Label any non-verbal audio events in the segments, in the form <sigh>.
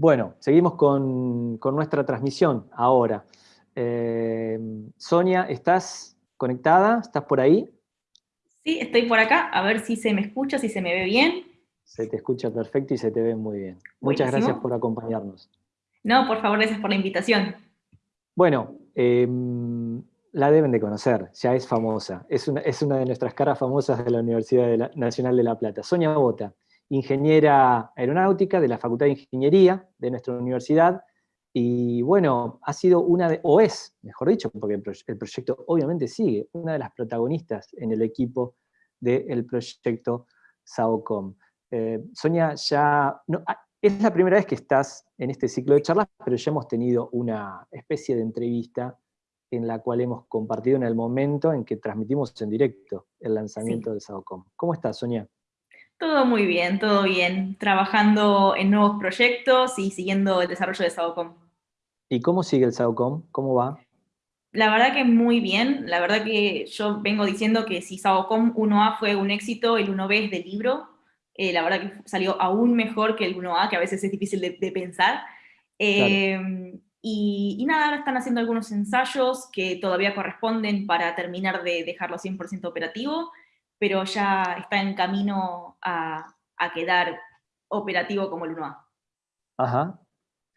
Bueno, seguimos con, nuestra transmisión ahora. Eh, Sonia, ¿estás conectada? ¿Estás por ahí? Sí, estoy por acá, a ver si se me escucha, si se me ve bien. Se te escucha perfecto y se te ve muy bien. Muchas gracias por acompañarnos. No, por favor, gracias por la invitación. Bueno, em, la deben de conocer, ya es famosa. Es una, es una de nuestras caras famosas de la Universidad Nacional de La Plata. Sonia Bota, ingeniera aeronáutica de la Facultad de Ingeniería de nuestra universidad, y bueno, ha sido una de, o es, mejor dicho, porque el, proyecto obviamente sigue, una de las protagonistas en el equipo del proyecto SAOCOM. Eh, Sonia, ya, ah, es la primera vez que estás en este ciclo de charlas, pero ya hemos tenido una especie de entrevista en la cual hemos compartido en el momento en que transmitimos en directo el lanzamiento de SAOCOM. ¿Cómo estás, Sonia? Todo muy bien, todo bien. Trabajando en nuevos proyectos y siguiendo el desarrollo de SAOCOM. ¿Y cómo sigue el SAOCOM? ¿Cómo va? La verdad que muy bien. La verdad que yo vengo diciendo que si SAOCOM 1A fue un éxito, el 1B es de libro. Eh, la verdad que salió aún mejor que el 1A, que a veces es difícil de, pensar. Em, y, nada, ahora están haciendo algunos ensayos que todavía corresponden para terminar de dejarlo 100% operativo pero ya está en camino a, quedar operativo como el 1A. Ajá.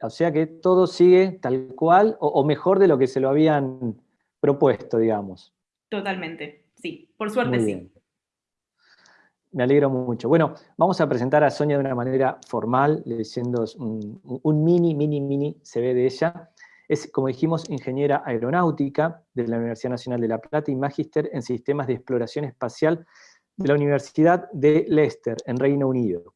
O sea que todo sigue tal cual, o, mejor de lo que se lo habían propuesto, digamos. Totalmente, sí. Por suerte sí. Me alegro mucho. Bueno, vamos a presentar a Sonia de una manera formal, leyendo un, un mini, mini, mini CV de ella. Es, como dijimos, ingeniera aeronáutica de la Universidad Nacional de La Plata y magíster en sistemas de exploración espacial de la Universidad de Leicester, en Reino Unido.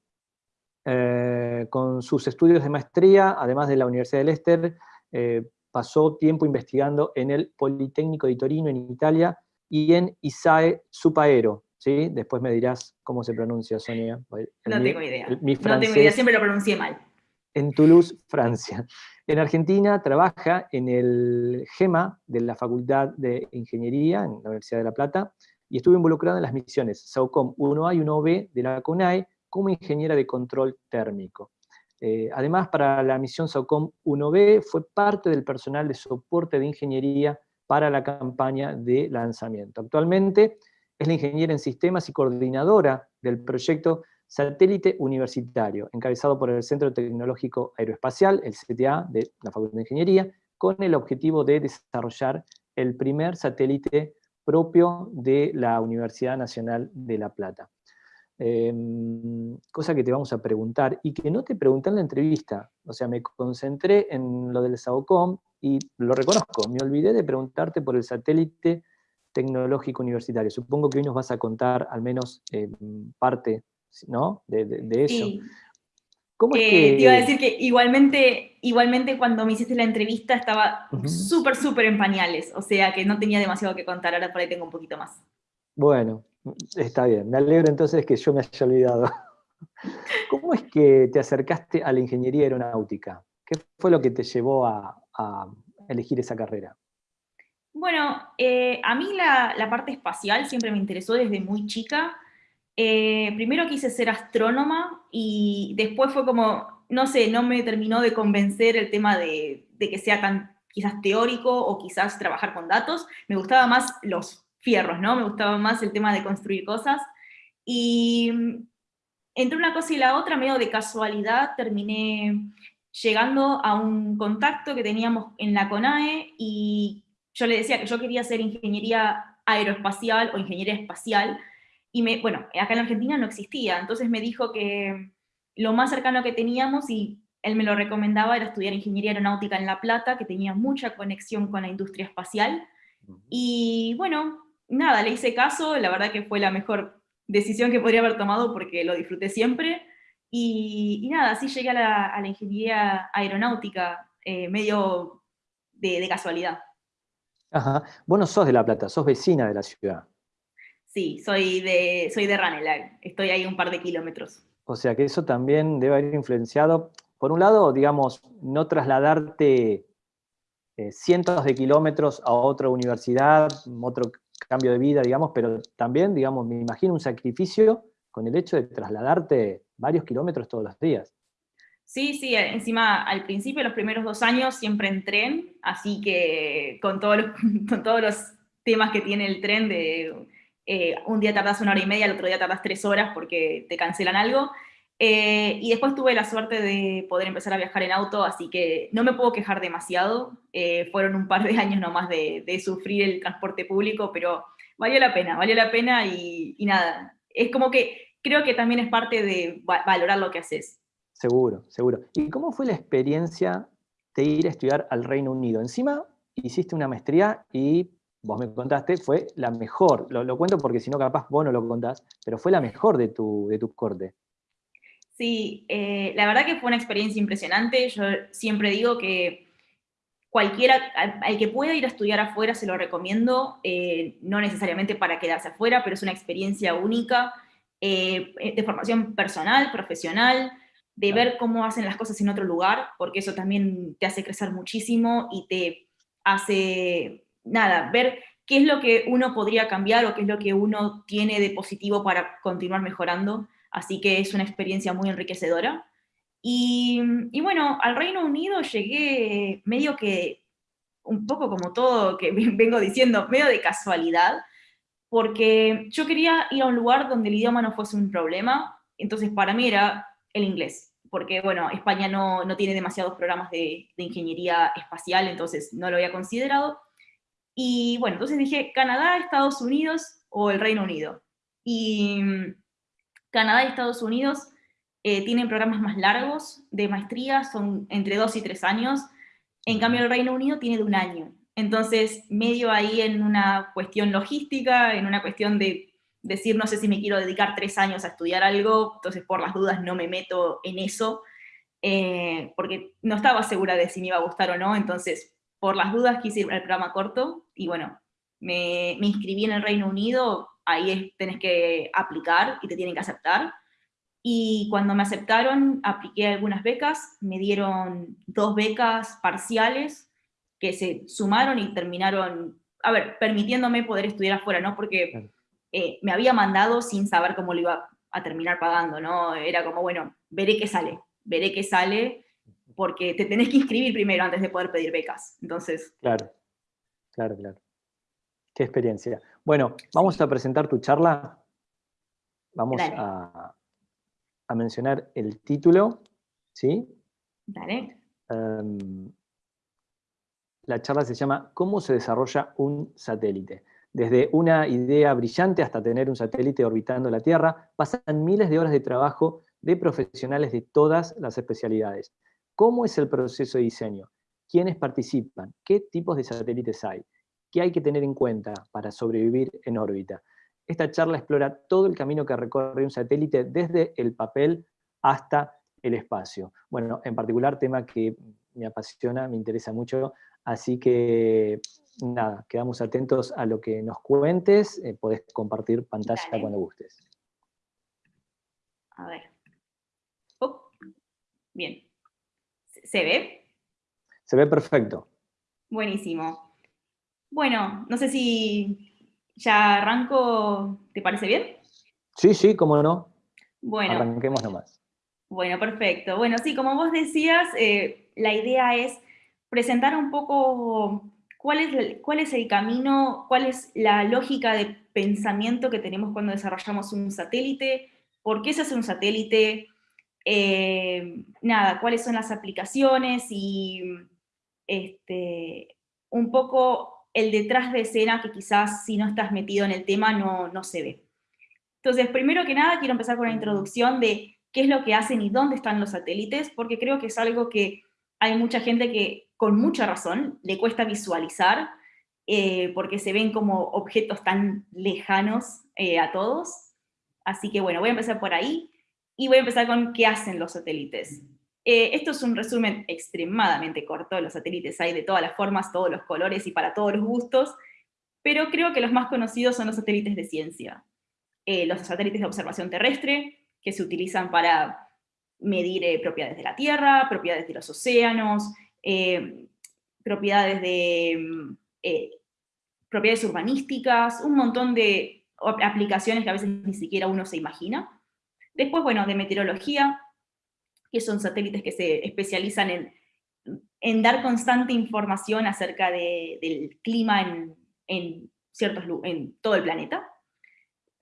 Eh, con sus estudios de maestría, además de la Universidad de Leicester, eh, pasó tiempo investigando en el Politécnico de Torino, en Italia, y en ISAE Supaero. ¿sí? Después me dirás cómo se pronuncia, Sonia. no tengo idea. no tengo idea, siempre lo pronuncié mal. En Toulouse, Francia. En Argentina trabaja en el GEMA de la Facultad de Ingeniería en la Universidad de La Plata y estuvo involucrada en las misiones SAUCOM 1A y 1B de la CONAE como ingeniera de control térmico. Eh, además, para la misión SAUCOM 1B fue parte del personal de soporte de ingeniería para la campaña de lanzamiento. Actualmente es la ingeniera en sistemas y coordinadora del proyecto satélite universitario, encabezado por el Centro Tecnológico Aeroespacial, el CTA de la Facultad de Ingeniería, con el objetivo de desarrollar el primer satélite propio de la Universidad Nacional de La Plata. Em, cosa que te vamos a preguntar, y que no te pregunté en la entrevista, o sea, me concentré en lo del SAOCOM, y lo reconozco, me olvidé de preguntarte por el satélite tecnológico universitario. Supongo que hoy nos vas a contar al menos em, parte ¿no? De, eso. ¿Cómo es que... Te iba a decir que igualmente, igualmente cuando me hiciste la entrevista estaba súper, súper en pañales, o sea que no tenía demasiado que contar, ahora por ahí tengo un poquito más. Bueno, está bien, me alegro entonces que yo me haya olvidado. <laughs> ¿Cómo es que te acercaste a la ingeniería aeronáutica? ¿Qué fue lo que te llevó a, elegir esa carrera? Bueno, eh, a mí la, la, parte espacial siempre me interesó desde muy chica. Eh, primero quise ser astrónoma y después fue como, no sé, no me terminó de convencer el tema de, que sea tan quizás teórico o quizás trabajar con datos. Me gustaba más los fierros, ¿no? Me gustaba más el tema de construir cosas. Y entre una cosa y la otra, medio de casualidad, terminé llegando a un contacto que teníamos en la CONAE y yo le decía que yo quería hacer ingeniería aeroespacial o ingeniería espacial, y me, bueno, acá en Argentina no existía, entonces me dijo que lo más cercano que teníamos, y él me lo recomendaba, era estudiar Ingeniería Aeronáutica en La Plata, que tenía mucha conexión con la industria espacial. Y bueno, nada, le hice caso, la verdad que fue la mejor decisión que podría haber tomado porque lo disfruté siempre. Y, nada, así llegué a la, Ingeniería Aeronáutica, eh, medio de, de, casualidad. Ajá. Vos no sos de La Plata, sos vecina de la ciudad. Sí, soy de, soy de Ranelagh, estoy ahí un par de kilómetros. O sea que eso también debe haber influenciado, por un lado, digamos, no trasladarte eh, cientos de kilómetros a otra universidad, otro cambio de vida, digamos, pero también, digamos, me imagino un sacrificio con el hecho de trasladarte varios kilómetros todos los días. Sí, sí, encima al principio, los primeros dos años, siempre en tren, así que con todos los, <laughs> con todos los temas que tiene el tren de eh, un día tardas una hora y media, el otro día tardas tres horas porque te cancelan algo. Eh, y después tuve la suerte de poder empezar a viajar en auto, así que no me puedo quejar demasiado. Eh, fueron un par de <laughs> años nomás de, de, sufrir el transporte público, pero valió la pena, valió la pena y, y, nada. Es como que creo que también es parte de valorar lo que haces. Seguro, seguro. ¿Y cómo fue la experiencia de ir a estudiar al Reino Unido? Encima hiciste una maestría y vos me contaste, fue la mejor. Lo, lo cuento porque si no capaz vos no lo contás, pero fue la mejor de tu, de tu corte. Sí, eh, la verdad que fue una experiencia impresionante. Yo siempre digo que cualquiera, al, que pueda ir a estudiar afuera se lo recomiendo, eh, no necesariamente para quedarse afuera, pero es una experiencia única eh, de formación personal, profesional, de ver cómo hacen las cosas en otro lugar, porque eso también te hace crecer muchísimo y te hace, nada, ver qué es lo que uno podría cambiar o qué es lo que uno tiene de positivo para continuar mejorando así que es una experiencia muy enriquecedora. Y, bueno, al Reino Unido llegué medio que, un poco como todo que <laughs> vengo diciendo, medio de casualidad, porque yo quería ir a un lugar donde el idioma no fuese un problema, entonces para mí era el inglés, porque bueno, España no, no tiene demasiados programas de, de, ingeniería espacial, entonces no lo había considerado. Y bueno, entonces dije, Canadá, Estados Unidos o el Reino Unido. Y Canadá y Estados Unidos eh, tienen programas más largos de maestría, son entre dos y tres años, en cambio el Reino Unido tiene de un año. Entonces, medio ahí en una cuestión logística, en una cuestión de decir, no sé si me quiero dedicar tres años a estudiar algo, entonces por las dudas no me meto en eso, eh, porque no estaba segura de si me iba a gustar o no, entonces por las dudas quise ir al programa corto, y bueno, me, me inscribí en el Reino Unido, ahí tenés que aplicar y te tienen que aceptar. Y cuando me aceptaron, apliqué algunas becas, me dieron dos becas parciales que se sumaron y terminaron, a ver, permitiéndome poder estudiar afuera, ¿no? Porque eh, me había mandado sin saber cómo lo iba a terminar pagando, ¿no? Era como, bueno, veré qué sale, veré qué sale, porque te tenés que inscribir primero antes de poder pedir becas. Entonces... Claro, claro, claro. Qué experiencia. Bueno, vamos a presentar tu charla. Vamos a, mencionar el título, ¿sí? Dale. Em, la charla se llama ¿Cómo se desarrolla un satélite? Desde una idea brillante hasta tener un satélite orbitando la Tierra, pasan miles de horas de trabajo de profesionales de todas las especialidades. ¿Cómo es el proceso de diseño? ¿Quiénes participan? ¿Qué tipos de satélites hay? ¿Qué hay que tener en cuenta para sobrevivir en órbita? Esta charla explora todo el camino que recorre un satélite desde el papel hasta el espacio. Bueno, en particular tema que me apasiona, me interesa mucho, así que nada, quedamos atentos a lo que nos cuentes, eh, podés compartir pantalla cuando gustes. A ver. Bien. ¿Se ve? Se ve perfecto. Buenísimo. Bueno, no sé si ya arranco, ¿te parece bien? Sí, sí, cómo no. Bueno. Arranquemos nomás. Bueno, perfecto. Bueno, sí, como vos decías, eh, la idea es presentar un poco cuál es, cuál es el camino, cuál es la lógica de pensamiento que tenemos cuando desarrollamos un satélite, por qué se hace un satélite, eh, nada, cuáles son las aplicaciones y este, un poco el detrás de escena que quizás si no estás metido en el tema no, no se ve. Entonces, primero que nada, quiero empezar con la introducción de qué es lo que hacen y dónde están los satélites, porque creo que es algo que hay mucha gente que, con mucha razón, le cuesta visualizar, eh, porque se ven como objetos tan lejanos eh, a todos. Así que bueno, voy a empezar por ahí, y voy a empezar con qué hacen los satélites. Eh, esto es un resumen extremadamente corto, los satélites hay de todas las formas, todos los colores y para todos los gustos, pero creo que los más conocidos son los satélites de ciencia. Eh, los satélites de observación terrestre, que se utilizan para medir eh, propiedades de la Tierra, propiedades de los océanos, propiedades de mm, propiedades urbanísticas, un montón de aplicaciones que a veces ni siquiera uno se imagina. Después, bueno, de meteorología, que son satélites que se especializan en, en dar constante información acerca del clima en, en, ciertos, en todo el planeta.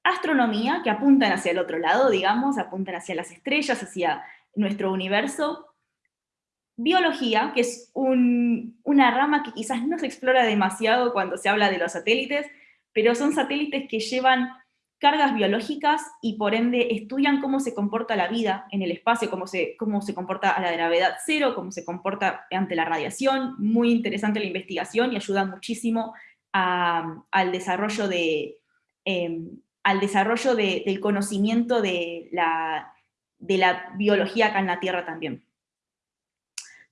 Astronomía, que apuntan hacia el otro lado, digamos, apuntan hacia las estrellas, hacia nuestro universo. Biología, que es una rama que quizás no se explora demasiado cuando se habla de los satélites, pero son satélites que llevan cargas biológicas y por ende estudian cómo se comporta la vida en el espacio, cómo se, cómo se comporta a la gravedad cero, cómo se comporta ante la radiación. Muy interesante la investigación y ayuda muchísimo al desarrollo, de, em, al desarrollo del conocimiento de la, de la biología acá en la Tierra también.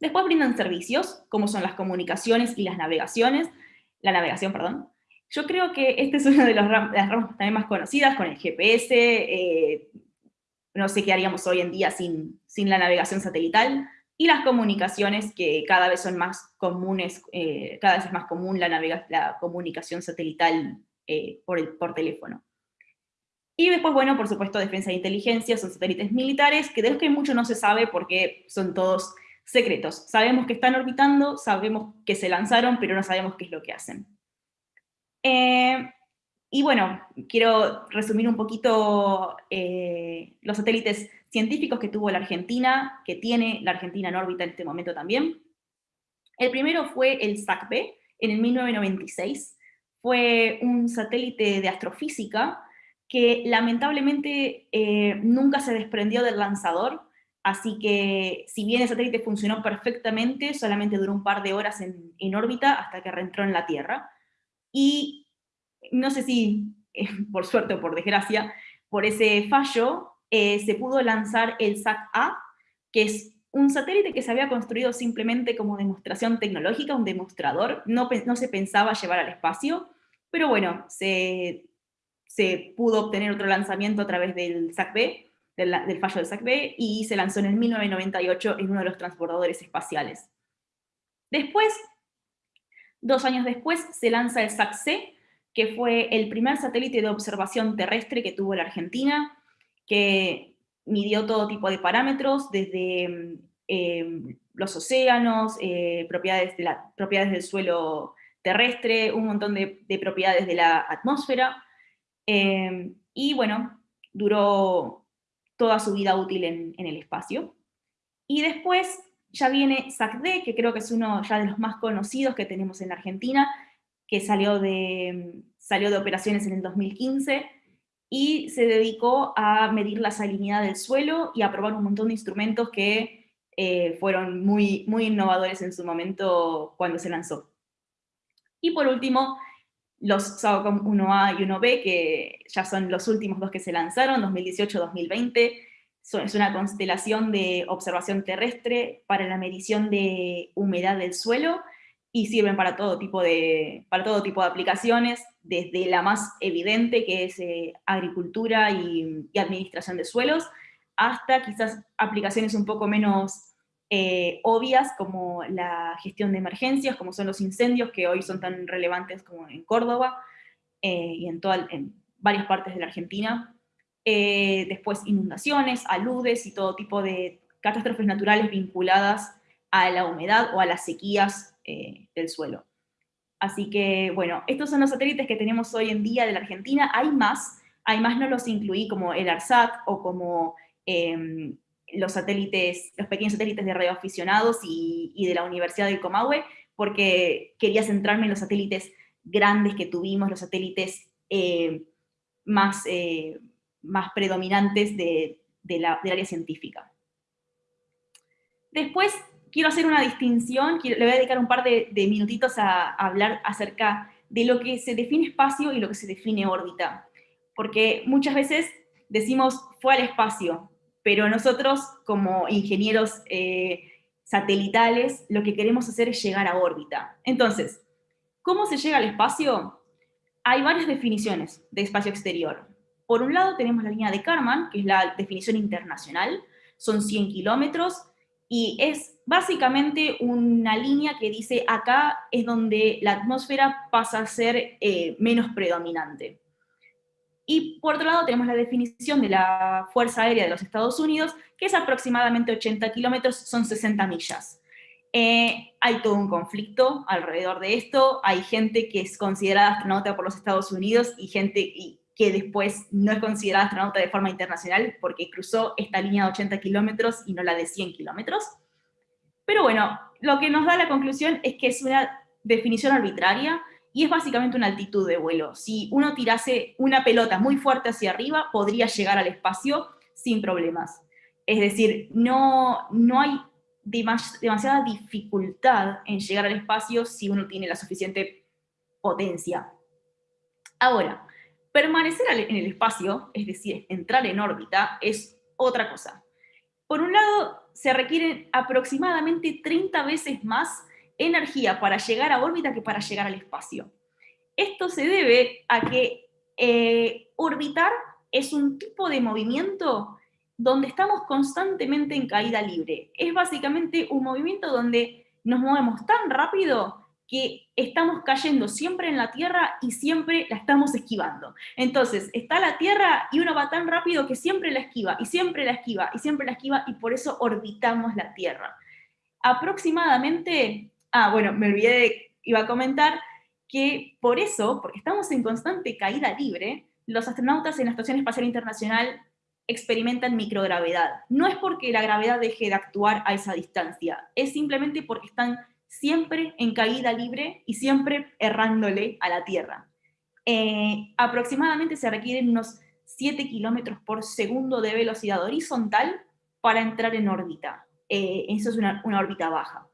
Después brindan servicios, como son las comunicaciones y las navegaciones, la navegación, perdón, yo creo que esta es una de las ramas también más conocidas, con el GPS, eh, no sé qué haríamos hoy en día sin, sin la navegación satelital, y las comunicaciones que cada vez son más comunes, eh, cada vez es más común la, la comunicación satelital eh, por, el, por teléfono. Y después, bueno, por supuesto, defensa e inteligencia, son satélites militares, que de los que mucho no se sabe porque son todos secretos. Sabemos que están orbitando, sabemos que se lanzaron, pero no sabemos qué es lo que hacen. Eh, y bueno, quiero resumir un poquito eh, los satélites científicos que tuvo la Argentina, que tiene la Argentina en órbita en este momento también. El primero fue el SAC-B, en el 1996. Fue un satélite de astrofísica que lamentablemente eh, nunca se desprendió del lanzador, así que si bien el satélite funcionó perfectamente, solamente duró un par de horas en, en órbita hasta que reentró en la Tierra y no sé si, eh, por suerte o por desgracia, por ese fallo, eh, se pudo lanzar el SAT-A, que es un satélite que se había construido simplemente como demostración tecnológica, un demostrador, no, no se pensaba llevar al espacio, pero bueno, se, se pudo obtener otro lanzamiento a través del SAC-B, del, fallo del SAC-B, y se lanzó en el 1998 en uno de los transbordadores espaciales. Después Dos años después se lanza el SAC-C, que fue el primer satélite de observación terrestre que tuvo la Argentina, que midió todo tipo de parámetros, desde em, los océanos, eh, propiedades, de la, propiedades del suelo terrestre, un montón de, propiedades de la atmósfera, em, y bueno, duró toda su vida útil en, en el espacio. Y después ya viene SACD, que creo que es uno ya de los más conocidos que tenemos en la Argentina, que salió de, salió de operaciones en el 2015, y se dedicó a medir la salinidad del suelo y a probar un montón de instrumentos que eh, fueron muy, muy innovadores en su momento cuando se lanzó. Y por último, los SAOCOM 1A y 1B, que ya son los últimos dos que se lanzaron, 2018-2020, es una constelación de observación terrestre para la medición de humedad del suelo y sirven para todo tipo de, para todo tipo de aplicaciones, desde la más evidente, que es eh, agricultura y, administración de suelos, hasta quizás aplicaciones un poco menos eh, obvias, como la gestión de emergencias, como son los incendios, que hoy son tan relevantes como en Córdoba eh, y en, en varias partes de la Argentina, eh, después inundaciones, aludes y todo tipo de catástrofes naturales vinculadas a la humedad o a las sequías eh, del suelo. Así que, bueno, estos son los satélites que tenemos hoy en día de la Argentina. Hay más, hay más no los incluí como el ARSAT o como em, los satélites, los pequeños satélites de radioaficionados y, y de la Universidad del Comahue, porque quería centrarme en los satélites grandes que tuvimos, los satélites eh, más, más predominantes de, la, del área científica. Después quiero hacer una distinción, le voy a dedicar un par de, minutitos a, hablar acerca de lo que se define espacio y lo que se define órbita. Porque muchas veces decimos fue al espacio, pero nosotros como ingenieros eh, satelitales lo que queremos hacer es llegar a órbita. Entonces, ¿cómo se llega al espacio? Hay varias definiciones de espacio exterior. Por un lado tenemos la línea de Karman, que es la definición internacional, son 100 kilómetros, y es básicamente una línea que dice acá es donde la atmósfera pasa a ser eh, menos predominante. Y por otro lado tenemos la definición de la Fuerza Aérea de los Estados Unidos, que es aproximadamente 80 kilómetros, son 60 millas. Eh, hay todo un conflicto alrededor de esto, hay gente que es considerada astronauta por los Estados Unidos y gente que después no es considerada astronauta de forma internacional porque cruzó esta línea de 80 kilómetros y no la de 100 kilómetros. Pero bueno, lo que nos da la conclusión es que es una definición arbitraria, y es básicamente una altitud de vuelo. Si uno tirase una pelota muy fuerte hacia arriba, podría llegar al espacio sin problemas. Es decir, no, no hay demasiada dificultad en llegar al espacio si uno tiene la suficiente potencia. Ahora, permanecer en el espacio, es decir, entrar en órbita, es otra cosa. Por un lado, se requieren aproximadamente 30 veces más energía para llegar a órbita que para llegar al espacio. Esto se debe a que eh, orbitar es un tipo de movimiento donde estamos constantemente en caída libre. Es básicamente un movimiento donde nos movemos tan rápido que estamos cayendo siempre en la Tierra y siempre la estamos esquivando. Entonces, está la Tierra y uno va tan rápido que siempre la esquiva, y siempre la esquiva, y siempre la esquiva, y por eso orbitamos la Tierra. Aproximadamente Ah, bueno, me olvidé de, iba a comentar que por eso, porque estamos en constante caída libre, los astronautas en la Estación Espacial Internacional experimentan microgravedad. No es porque la gravedad deje de actuar a esa distancia, es simplemente porque están siempre en caída libre y siempre errándole a la Tierra. Eh, aproximadamente se requieren unos 7 kilómetros por segundo de velocidad horizontal para entrar en órbita. Eh, eso es una órbita baja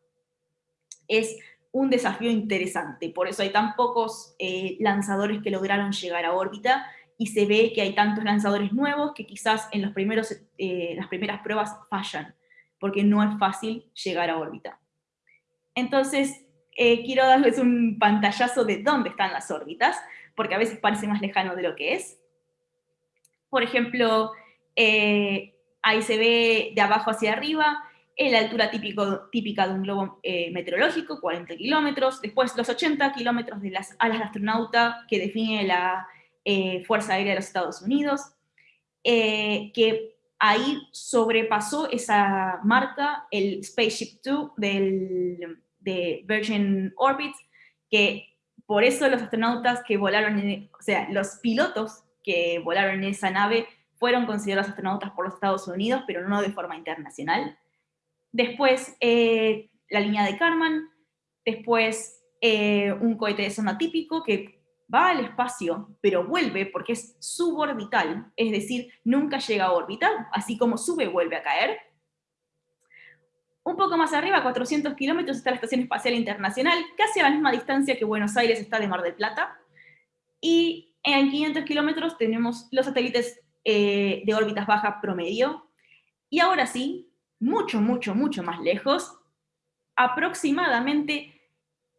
es un desafío interesante, por eso hay tan pocos eh, lanzadores que lograron llegar a órbita y se ve que hay tantos lanzadores nuevos que quizás en los primeros, eh, las primeras pruebas fallan, porque no es fácil llegar a órbita. Entonces, eh, quiero darles un pantallazo de dónde están las órbitas, porque a veces parece más lejano de lo que es. Por ejemplo, ahí se ve de abajo hacia arriba la altura típico, típica de un globo eh, meteorológico, 40 kilómetros, después los 80 kilómetros de las alas de astronauta que define la eh, Fuerza Aérea de los Estados Unidos, eh, que ahí sobrepasó esa marca el Spaceship 2 del, de Virgin Orbit, que por eso los astronautas que volaron, o sea, los pilotos que volaron en esa nave fueron considerados astronautas por los Estados Unidos, pero no de forma internacional. Después eh, la línea de Karman, después eh, un cohete de sonda típico que va al espacio, pero vuelve porque es suborbital, es decir, nunca llega a órbita, así como sube, vuelve a caer. Un poco más arriba, 400 kilómetros, está la Estación Espacial Internacional, casi a la misma distancia que Buenos Aires está de Mar del Plata. Y en 500 kilómetros tenemos los satélites eh, de órbitas bajas promedio. Y ahora sí, mucho, mucho, mucho más lejos, aproximadamente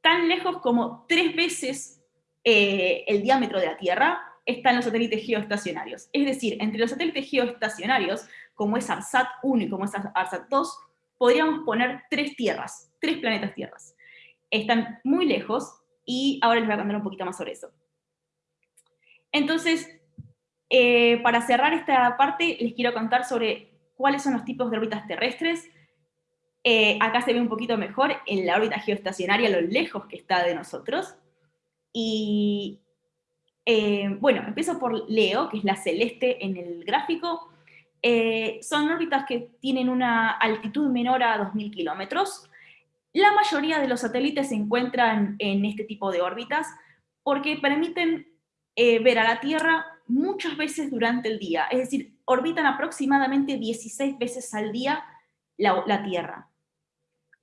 tan lejos como tres veces eh, el diámetro de la Tierra, están los satélites geoestacionarios. Es decir, entre los satélites geoestacionarios, como es ARSAT 1 y como es ARSAT 2, podríamos poner tres tierras, tres planetas tierras. Están muy lejos y ahora les voy a contar un poquito más sobre eso. Entonces, eh, para cerrar esta parte, les quiero contar sobre cuáles son los tipos de órbitas terrestres. Eh, acá se ve un poquito mejor en la órbita geoestacionaria lo lejos que está de nosotros. Y eh, bueno, empiezo por Leo, que es la celeste en el gráfico. Eh, son órbitas que tienen una altitud menor a 2.000 kilómetros. La mayoría de los satélites se encuentran en este tipo de órbitas porque permiten ver a la Tierra muchas veces durante el día. Es decir, orbitan aproximadamente 16 veces al día la, Tierra.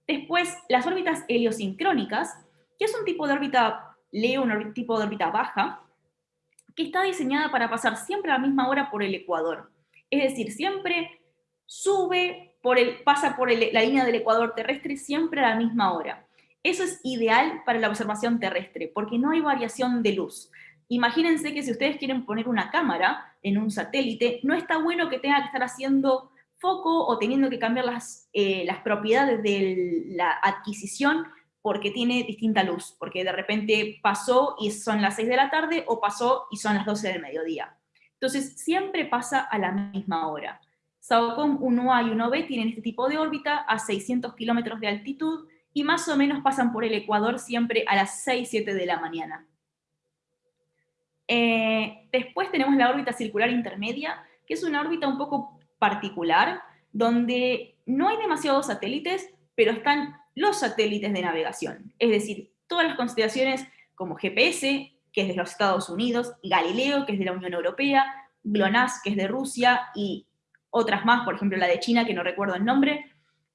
Después, las órbitas heliosincrónicas, que es un tipo de órbita, leo un tipo de órbita baja, que está diseñada para pasar siempre a la misma hora por el ecuador. Es decir, siempre sube, por el, pasa por la línea del ecuador terrestre siempre a la misma hora. Eso es ideal para la observación terrestre, porque no hay variación de luz. Imagínense que si ustedes quieren poner una cámara en un satélite, no está bueno que tenga que estar haciendo foco o teniendo que cambiar las, eh, las propiedades de la adquisición porque tiene distinta luz, porque de repente pasó y son las 6 de la tarde o pasó y son las 12 del mediodía. Entonces, siempre pasa a la misma hora. SAOCOM 1A y 1B tienen este tipo de órbita a 600 kilómetros de altitud y más o menos pasan por el ecuador siempre a las 6, 7 de la mañana. Eh, después tenemos la órbita circular intermedia, que es una órbita un poco particular, donde no hay demasiados satélites, pero están los satélites de navegación. Es decir, todas las constelaciones como GPS, que es de los Estados Unidos, Galileo, que es de la Unión Europea, GLONASS, que es de Rusia, y otras más, por ejemplo la de China, que no recuerdo el nombre,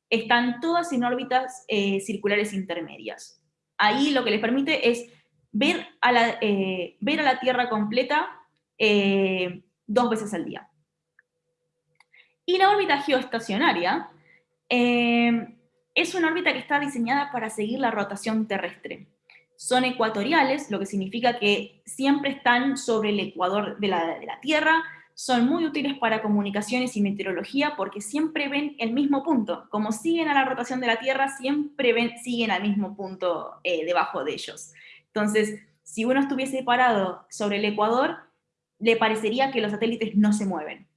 están todas en órbitas eh, circulares intermedias. Ahí lo que les permite es ver a la, eh, ver a la Tierra completa eh, dos veces al día. Y la órbita geoestacionaria es una órbita que está diseñada para seguir la rotación terrestre son ecuatoriales, lo que significa que siempre están sobre el ecuador de la, Tierra, son muy útiles para comunicaciones y meteorología porque siempre ven el mismo punto. Como siguen a la rotación de la Tierra, siempre ven, siguen al mismo punto eh, debajo de ellos. Entonces, si uno estuviese parado sobre el ecuador, le parecería que los satélites no se mueven.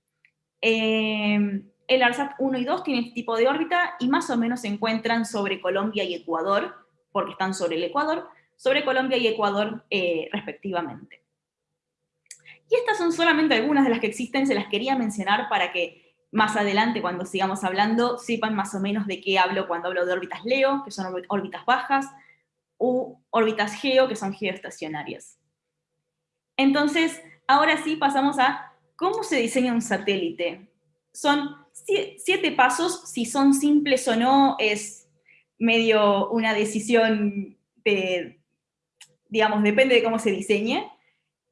Eh, el ARSAT 1 y 2 tienen este tipo de órbita y más o menos se encuentran sobre Colombia y Ecuador, porque están sobre el Ecuador, sobre Colombia y Ecuador eh, respectivamente. Y estas son solamente algunas de las que existen, se las quería mencionar para que más adelante, cuando sigamos hablando, sepan más o menos de qué hablo cuando hablo de órbitas LEO, que son órbitas bajas, u órbitas GEO, que son geoestacionarias. Entonces, ahora sí pasamos a cómo se diseña un satélite. Son siete pasos, si son simples o no, es medio una decisión de, digamos, depende de cómo se diseñe.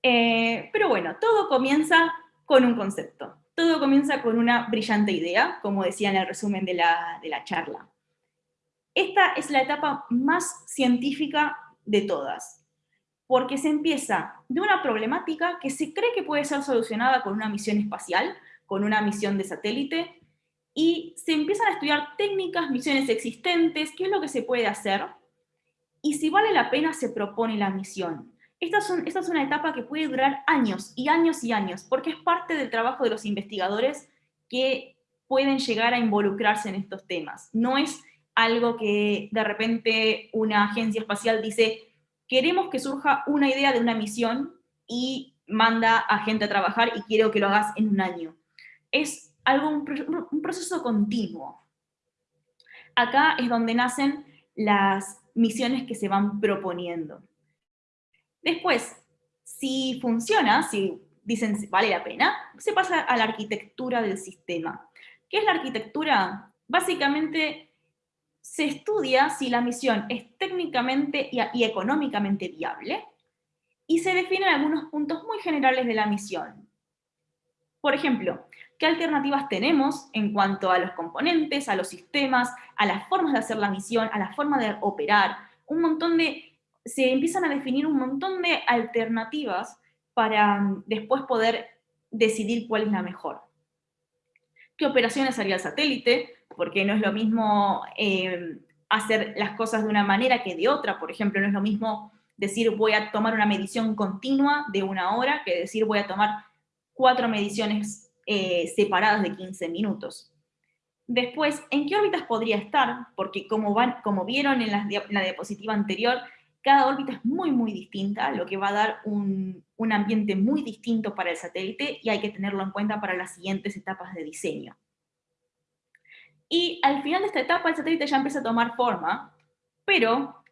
Eh, pero bueno, todo comienza con un concepto. Todo comienza con una brillante idea, como decía en el resumen de la, de la charla. Esta es la etapa más científica de todas, porque se empieza de una problemática que se cree que puede ser solucionada con una misión espacial, con una misión de satélite, y se empiezan a estudiar técnicas, misiones existentes, qué es lo que se puede hacer, y si vale la pena se propone la misión. Esta es, una etapa que puede durar años y años y años, porque es parte del trabajo de los investigadores que pueden llegar a involucrarse en estos temas. No es algo que de repente una agencia espacial dice, queremos que surja una idea de una misión y manda a gente a trabajar y quiero que lo hagas en un año. Es algo, un proceso continuo. Acá es donde nacen las misiones que se van proponiendo. Después, si funciona, si dicen vale la pena, se pasa a la arquitectura del sistema. ¿Qué es la arquitectura? Básicamente se estudia si la misión es técnicamente y, económicamente viable y se definen algunos puntos muy generales de la misión. Por ejemplo, qué alternativas tenemos en cuanto a los componentes, a los sistemas, a las formas de hacer la misión, a la forma de operar, un montón de, se empiezan a definir un montón de alternativas para mm, después poder decidir cuál es la mejor. ¿Qué operaciones haría el satélite? Porque no es lo mismo em, hacer las cosas de una manera que de otra. Por ejemplo, no es lo mismo decir voy a tomar una medición continua de una hora que decir voy a tomar cuatro mediciones eh, separadas de 15 minutos. Después, ¿en qué órbitas podría estar? Porque como, van, como vieron en la, diapositiva anterior, cada órbita es muy, muy distinta, lo que va a dar un, un ambiente muy distinto para el satélite y hay que tenerlo en cuenta para las siguientes etapas de diseño. Y al final de esta etapa el satélite ya empieza a tomar forma, pero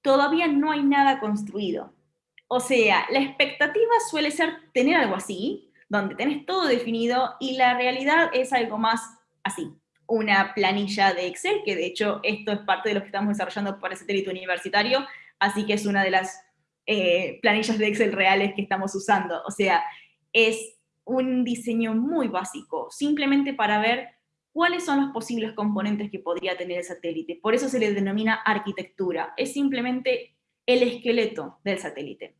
todavía no hay nada construido. O sea, la expectativa suele ser tener algo así, donde tenés todo definido y la realidad es algo más así, una planilla de Excel, que de hecho esto es parte de lo que estamos desarrollando para el satélite universitario, así que es una de las eh, planillas de Excel reales que estamos usando. O sea, es un diseño muy básico, simplemente para ver cuáles son los posibles componentes que podría tener el satélite. Por eso se le denomina arquitectura, es simplemente el esqueleto del satélite.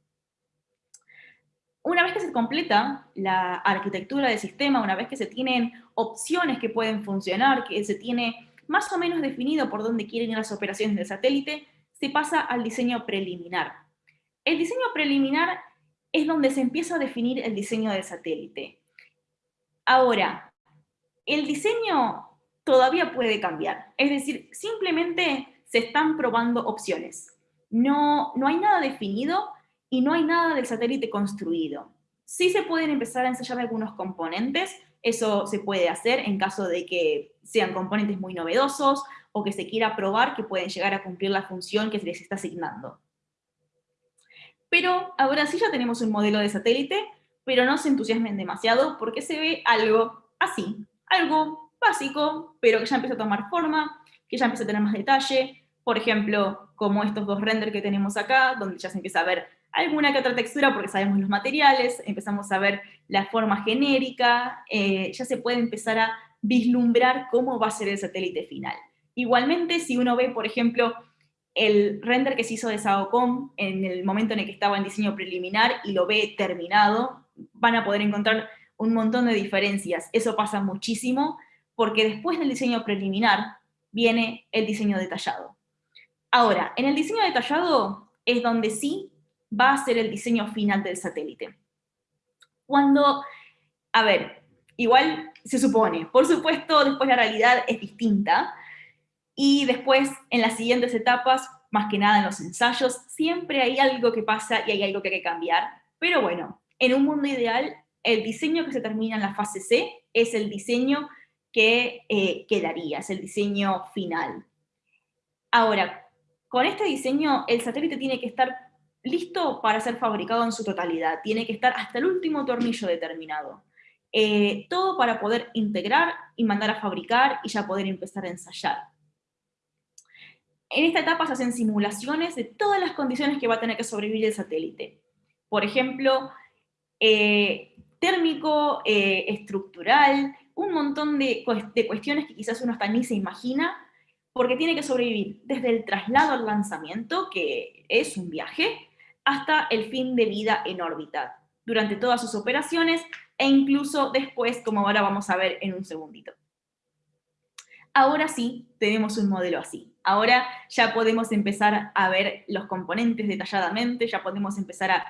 Una vez que se completa la arquitectura del sistema, una vez que se tienen opciones que pueden funcionar, que se tiene más o menos definido por dónde quieren ir las operaciones del satélite, se pasa al diseño preliminar. El diseño preliminar es donde se empieza a definir el diseño del satélite. Ahora, el diseño todavía puede cambiar, es decir, simplemente se están probando opciones. No, no hay nada definido y no hay nada del satélite construido. Sí se pueden empezar a ensayar algunos componentes, eso se puede hacer en caso de que sean componentes muy novedosos o que se quiera probar que pueden llegar a cumplir la función que se les está asignando. Pero ahora sí ya tenemos un modelo de satélite, pero no se entusiasmen demasiado porque se ve algo así, algo básico, pero que ya empieza a tomar forma, que ya empieza a tener más detalle, por ejemplo, como estos dos renders que tenemos acá, donde ya se empieza a ver alguna que otra textura porque sabemos los materiales, empezamos a ver la forma genérica, eh, ya se puede empezar a vislumbrar cómo va a ser el satélite final. Igualmente, si uno ve, por ejemplo, el render que se hizo de SAOCOM en el momento en el que estaba en diseño preliminar y lo ve terminado, van a poder encontrar un montón de diferencias. Eso pasa muchísimo, porque después del diseño preliminar viene el diseño detallado. Ahora, en el diseño detallado es donde sí va a ser el diseño final del satélite. Cuando, a ver, igual se supone, por supuesto después la realidad es distinta, y después en las siguientes etapas, más que nada en los ensayos, siempre hay algo que pasa y hay algo que hay que cambiar, pero bueno, en un mundo ideal, el diseño que se termina en la fase C es el diseño que eh, quedaría, es el diseño final. Ahora, con este diseño, el satélite tiene que estar listo para ser fabricado en su totalidad, tiene que estar hasta el último tornillo determinado. Eh, todo para poder integrar y mandar a fabricar y ya poder empezar a ensayar. En esta etapa se hacen simulaciones de todas las condiciones que va a tener que sobrevivir el satélite. Por ejemplo, eh, térmico, eh, estructural, un montón de, de cuestiones que quizás uno hasta ni se imagina, porque tiene que sobrevivir desde el traslado al lanzamiento, que es un viaje, hasta el fin de vida en órbita, durante todas sus operaciones e incluso después, como ahora vamos a ver en un segundito. Ahora sí, tenemos un modelo así. Ahora ya podemos empezar a ver los componentes detalladamente, ya podemos empezar a,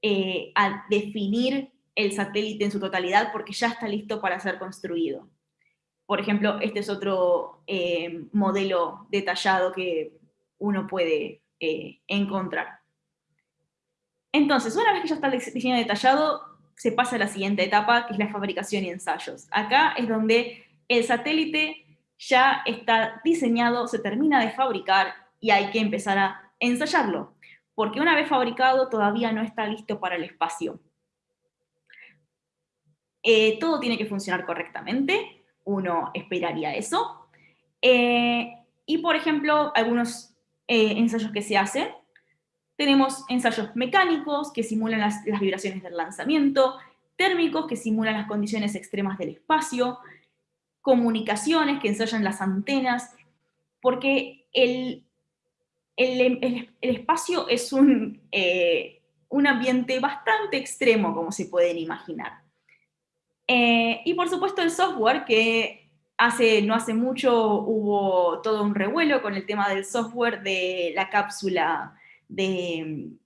eh, definir el satélite en su totalidad porque ya está listo para ser construido. Por ejemplo, este es otro eh, modelo detallado que uno puede eh, encontrar. Entonces, una vez que ya está el diseño detallado, se pasa a la siguiente etapa, que es la fabricación y ensayos. Acá es donde el satélite ya está diseñado, se termina de fabricar y hay que empezar a ensayarlo, porque una vez fabricado todavía no está listo para el espacio. Eh, todo tiene que funcionar correctamente, uno esperaría eso. Eh, y por ejemplo, algunos eh, ensayos que se hacen tenemos ensayos mecánicos que simulan las, vibraciones del lanzamiento, térmicos que simulan las condiciones extremas del espacio, comunicaciones que ensayan las antenas, porque el, el, espacio es un, eh, un, ambiente bastante extremo, como se pueden imaginar. Eh, y por supuesto el software, que hace, no hace mucho hubo todo un revuelo con el tema del software de la cápsula de,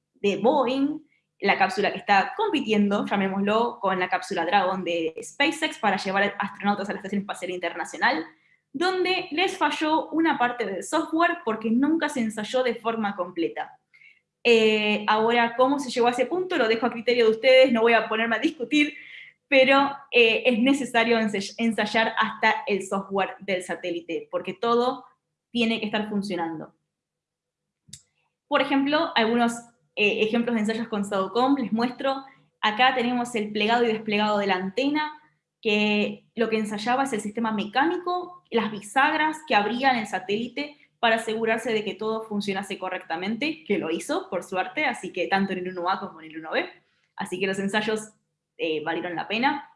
Boeing, la cápsula que está compitiendo, llamémoslo, con la cápsula Dragon de SpaceX para llevar astronautas a la Estación Espacial Internacional, donde les falló una parte del software porque nunca se ensayó de forma completa. Eh, ahora, ¿cómo se llegó a ese punto? Lo dejo a criterio de ustedes, no voy a ponerme a discutir, pero eh, es necesario ensayar hasta el software del satélite, porque todo tiene que estar funcionando. Por ejemplo, algunos eh, ejemplos de ensayos con SAOCOM, les muestro. Acá tenemos el plegado y desplegado de la antena, que lo que ensayaba es el sistema mecánico, las bisagras que abrían el satélite para asegurarse de que todo funcionase correctamente, que lo hizo, por suerte, así que tanto en el 1A como en el 1B. Así que los ensayos eh, valieron la pena.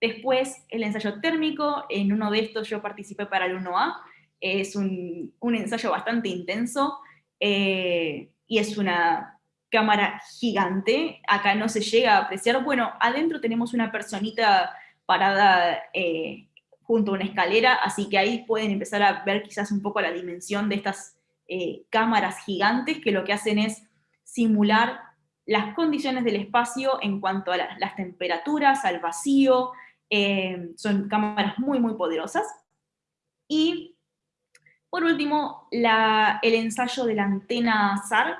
Después, el ensayo térmico, en uno de estos yo participé para el 1A, es un ensayo bastante intenso, eh, y es una cámara gigante, acá no se llega a apreciar, bueno, adentro tenemos una personita parada eh, junto a una escalera, así que ahí pueden empezar a ver quizás un poco la dimensión de estas eh, cámaras gigantes que lo que hacen es simular las condiciones del espacio en cuanto a las temperaturas, al vacío, son cámaras muy, muy poderosas. Y por último, el ensayo de la antena SAR,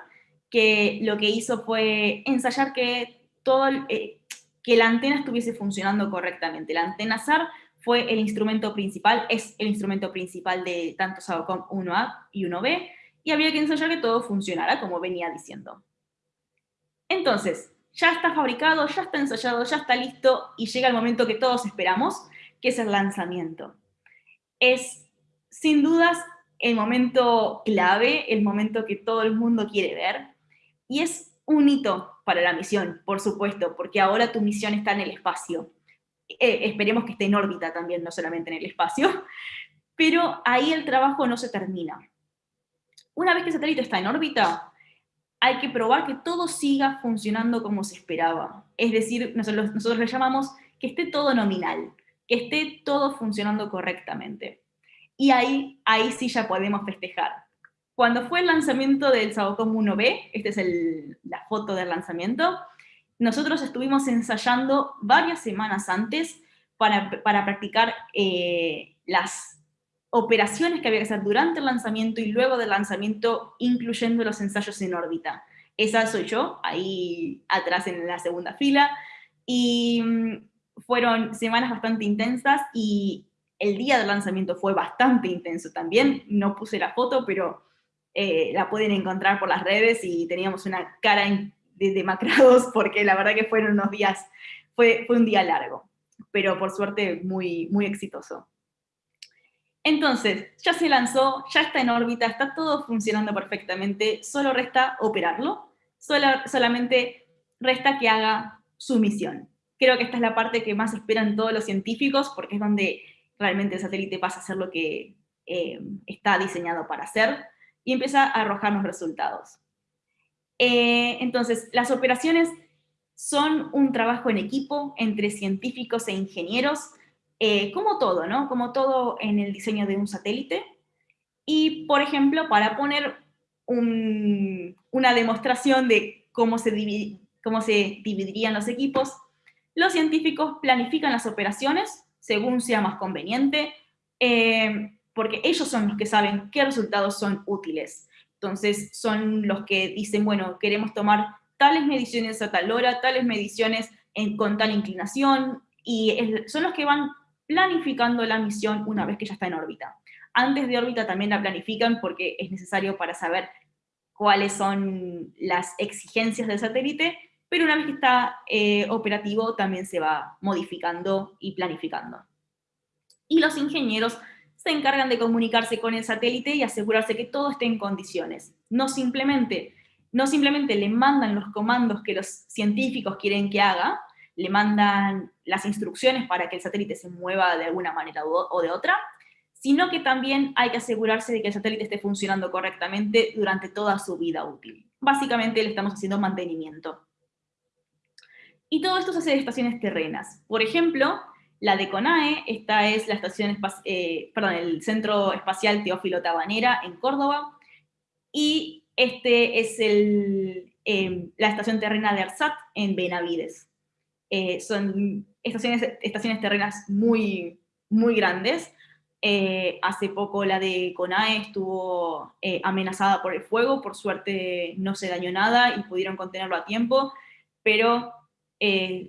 que lo que hizo fue ensayar que, todo, eh, que la antena estuviese funcionando correctamente. La antena SAR fue el instrumento principal, es el instrumento principal de tanto SAOCOM 1A y 1B, y había que ensayar que todo funcionara, como venía diciendo. Entonces, ya está fabricado, ya está ensayado, ya está listo, y llega el momento que todos esperamos, que es el lanzamiento. Es, sin dudas, el momento clave, el momento que todo el mundo quiere ver, y es un hito para la misión, por supuesto, porque ahora tu misión está en el espacio. Eh, esperemos que esté en órbita también, no solamente en el espacio, <laughs> pero ahí el trabajo no se termina. Una vez que el satélite está en órbita, hay que probar que todo siga funcionando como se esperaba. Es decir, nosotros, nosotros le llamamos que esté todo nominal, que esté todo funcionando correctamente. Y ahí, ahí sí ya podemos festejar. Cuando fue el lanzamiento del Sabocom 1B, esta es la foto del lanzamiento, nosotros estuvimos ensayando varias semanas antes para, para practicar eh, las operaciones que había que hacer durante el lanzamiento y luego del lanzamiento, incluyendo los ensayos en órbita. Esa soy yo, ahí atrás en la segunda fila, y mm, fueron semanas bastante intensas y el día del lanzamiento fue bastante intenso también, no puse la foto, pero eh, la pueden encontrar por las redes y teníamos una cara de demacrados <laughs> porque la verdad que fueron unos días, fue, fue un día largo, pero por suerte muy, muy exitoso. Entonces, ya se lanzó, ya está en órbita, está todo funcionando perfectamente, solo resta operarlo, solamente resta que haga su misión. Creo que esta es la parte que más esperan todos los científicos porque es donde realmente el satélite pasa a hacer lo que eh, está diseñado para hacer y empieza a arrojarnos resultados. Eh, entonces, las operaciones son un trabajo en equipo entre científicos e ingenieros, eh, como todo, ¿no? Como todo en el diseño de un satélite. Y, por ejemplo, para poner una demostración de cómo se, cómo se dividirían los equipos, los científicos planifican las operaciones según sea más conveniente, eh, porque ellos son los que saben qué resultados son útiles. Entonces, son los que dicen, bueno, queremos tomar tales mediciones a tal hora, tales mediciones con tal inclinación, y son los que van planificando la misión una vez que ya está en órbita. Antes de órbita también la planifican porque es necesario para saber cuáles son las exigencias del satélite, pero una vez que está eh, operativo también se va modificando y planificando. Y los ingenieros se encargan de comunicarse con el satélite y asegurarse que todo esté en condiciones. No simplemente, no simplemente le mandan los comandos que los científicos quieren que haga, le mandan las instrucciones para que el satélite se mueva de alguna manera o de otra, sino que también hay que asegurarse de que el satélite esté funcionando correctamente durante toda su vida útil. Básicamente le estamos haciendo mantenimiento. Y todo esto se hace de estaciones terrenas. Por ejemplo, la de CONAE, esta es la estación eh, el Centro Espacial Teófilo Tabanera en Córdoba, y este es el, em, la estación terrena de ARSAT en Benavides. Eh, son estaciones, estaciones terrenas muy, muy grandes. Eh, hace poco la de CONAE estuvo eh, amenazada por el fuego, por suerte no se dañó nada y pudieron contenerlo a tiempo, pero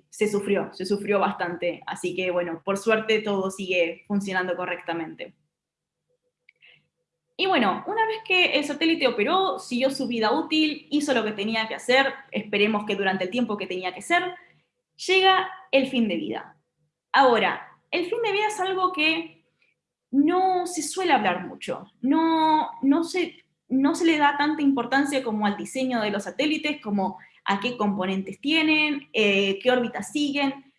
se sufrió, se sufrió bastante. Así que bueno, por suerte todo sigue funcionando correctamente. Y bueno, una vez que el satélite operó, siguió su vida útil, hizo lo que tenía que hacer, esperemos que durante el tiempo que tenía que ser, llega el fin de vida. Ahora, el fin de vida es algo que no se suele hablar mucho, no, no, se, no se le da tanta importancia como al diseño de los satélites, como a qué componentes tienen, eh, qué órbitas siguen,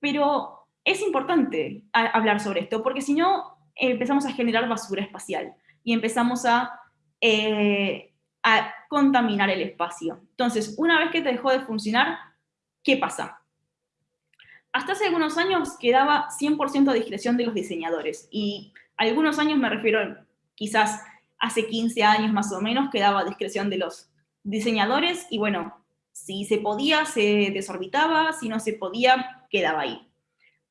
pero es importante hablar sobre esto, porque si no empezamos a generar basura espacial y empezamos a, eh, a contaminar el espacio. Entonces, una vez que te dejó de funcionar, ¿Qué pasa? Hasta hace algunos años quedaba 100% a discreción de los diseñadores, y algunos años me refiero, quizás hace 15 años más o menos, quedaba a discreción de los diseñadores, y bueno, Si se podía, se desorbitaba, si no se podía, quedaba ahí.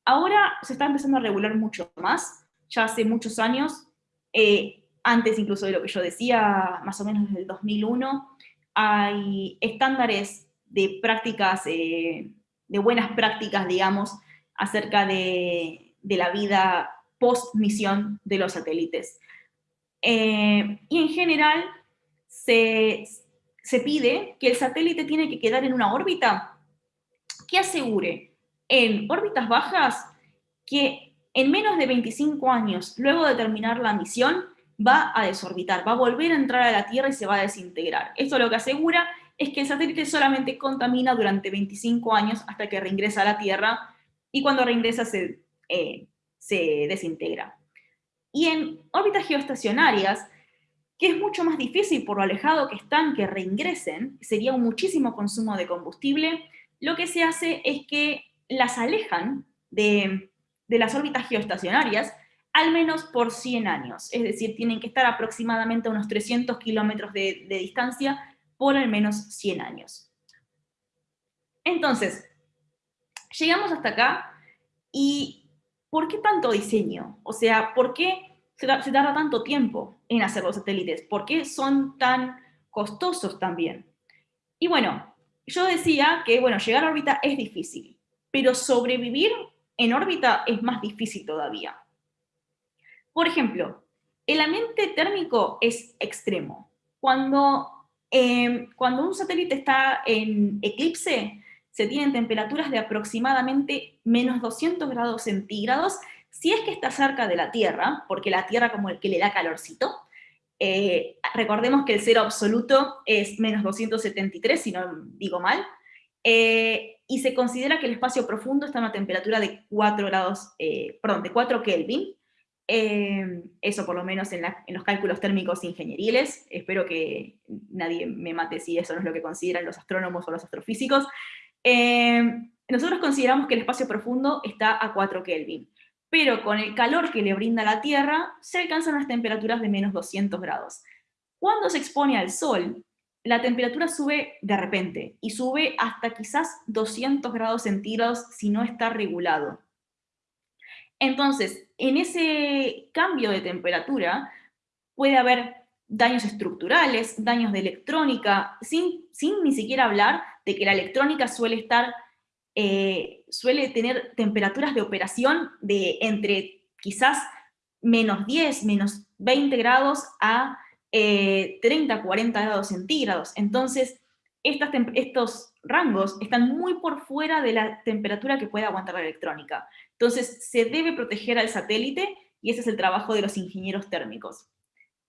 Ahora se está empezando a regular mucho más, ya hace muchos años, eh, antes incluso de lo que yo decía, más o menos desde el 2001, hay estándares de prácticas, eh, de buenas prácticas, digamos, acerca de, la vida post-misión de los satélites. Eh, y en general se, se pide que el satélite tiene que quedar en una órbita que asegure en órbitas bajas que en menos de 25 años, luego de terminar la misión, va a desorbitar, va a volver a entrar a la Tierra y se va a desintegrar. Esto lo que asegura es que el satélite solamente contamina durante 25 años hasta que reingresa a la Tierra y cuando reingresa se, eh, se desintegra. Y en órbitas geoestacionarias, que es mucho más difícil por lo alejado que están que reingresen, sería un muchísimo consumo de combustible, lo que se hace es que las alejan de, las órbitas geoestacionarias al menos por 100 años, es decir, tienen que estar aproximadamente a unos 300 kilómetros de, de distancia por al menos 100 años. Entonces, llegamos hasta acá y ¿por qué tanto diseño? O sea, ¿por qué se, tarda tanto tiempo en hacer los satélites? ¿Por qué son tan costosos también? Y bueno, yo decía que, bueno, llegar a órbita es difícil, pero sobrevivir en órbita es más difícil todavía. Por ejemplo, el ambiente térmico es extremo. Cuando, em, cuando un satélite está en eclipse, se tienen temperaturas de aproximadamente menos 200 grados centígrados, si es que está cerca de la Tierra, porque la Tierra como el que le da calorcito, eh, recordemos que el cero absoluto es menos 273, si no digo mal, eh, y se considera que el espacio profundo está a una temperatura de 4 grados, eh, perdón, de 4 Kelvin, eso por lo menos en, los cálculos térmicos ingenieriles, espero que nadie me mate si eso no es lo que consideran los astrónomos o los astrofísicos, nosotros consideramos que el espacio profundo está a 4 Kelvin pero con el calor que le brinda la Tierra, se alcanzan las temperaturas de menos 200 grados. Cuando se expone al Sol, la temperatura sube de repente, y sube hasta quizás 200 grados centígrados si no está regulado. Entonces, en ese cambio de temperatura puede haber daños estructurales, daños de electrónica, sin, sin ni siquiera hablar de que la electrónica suele estar eh, suele tener temperaturas de operación de entre quizás menos 10, menos 20 grados a 30, eh, 40 grados centígrados. Entonces, estos rangos están muy por fuera de la temperatura que puede aguantar la electrónica. Entonces, se debe proteger al satélite y ese es el trabajo de los ingenieros térmicos.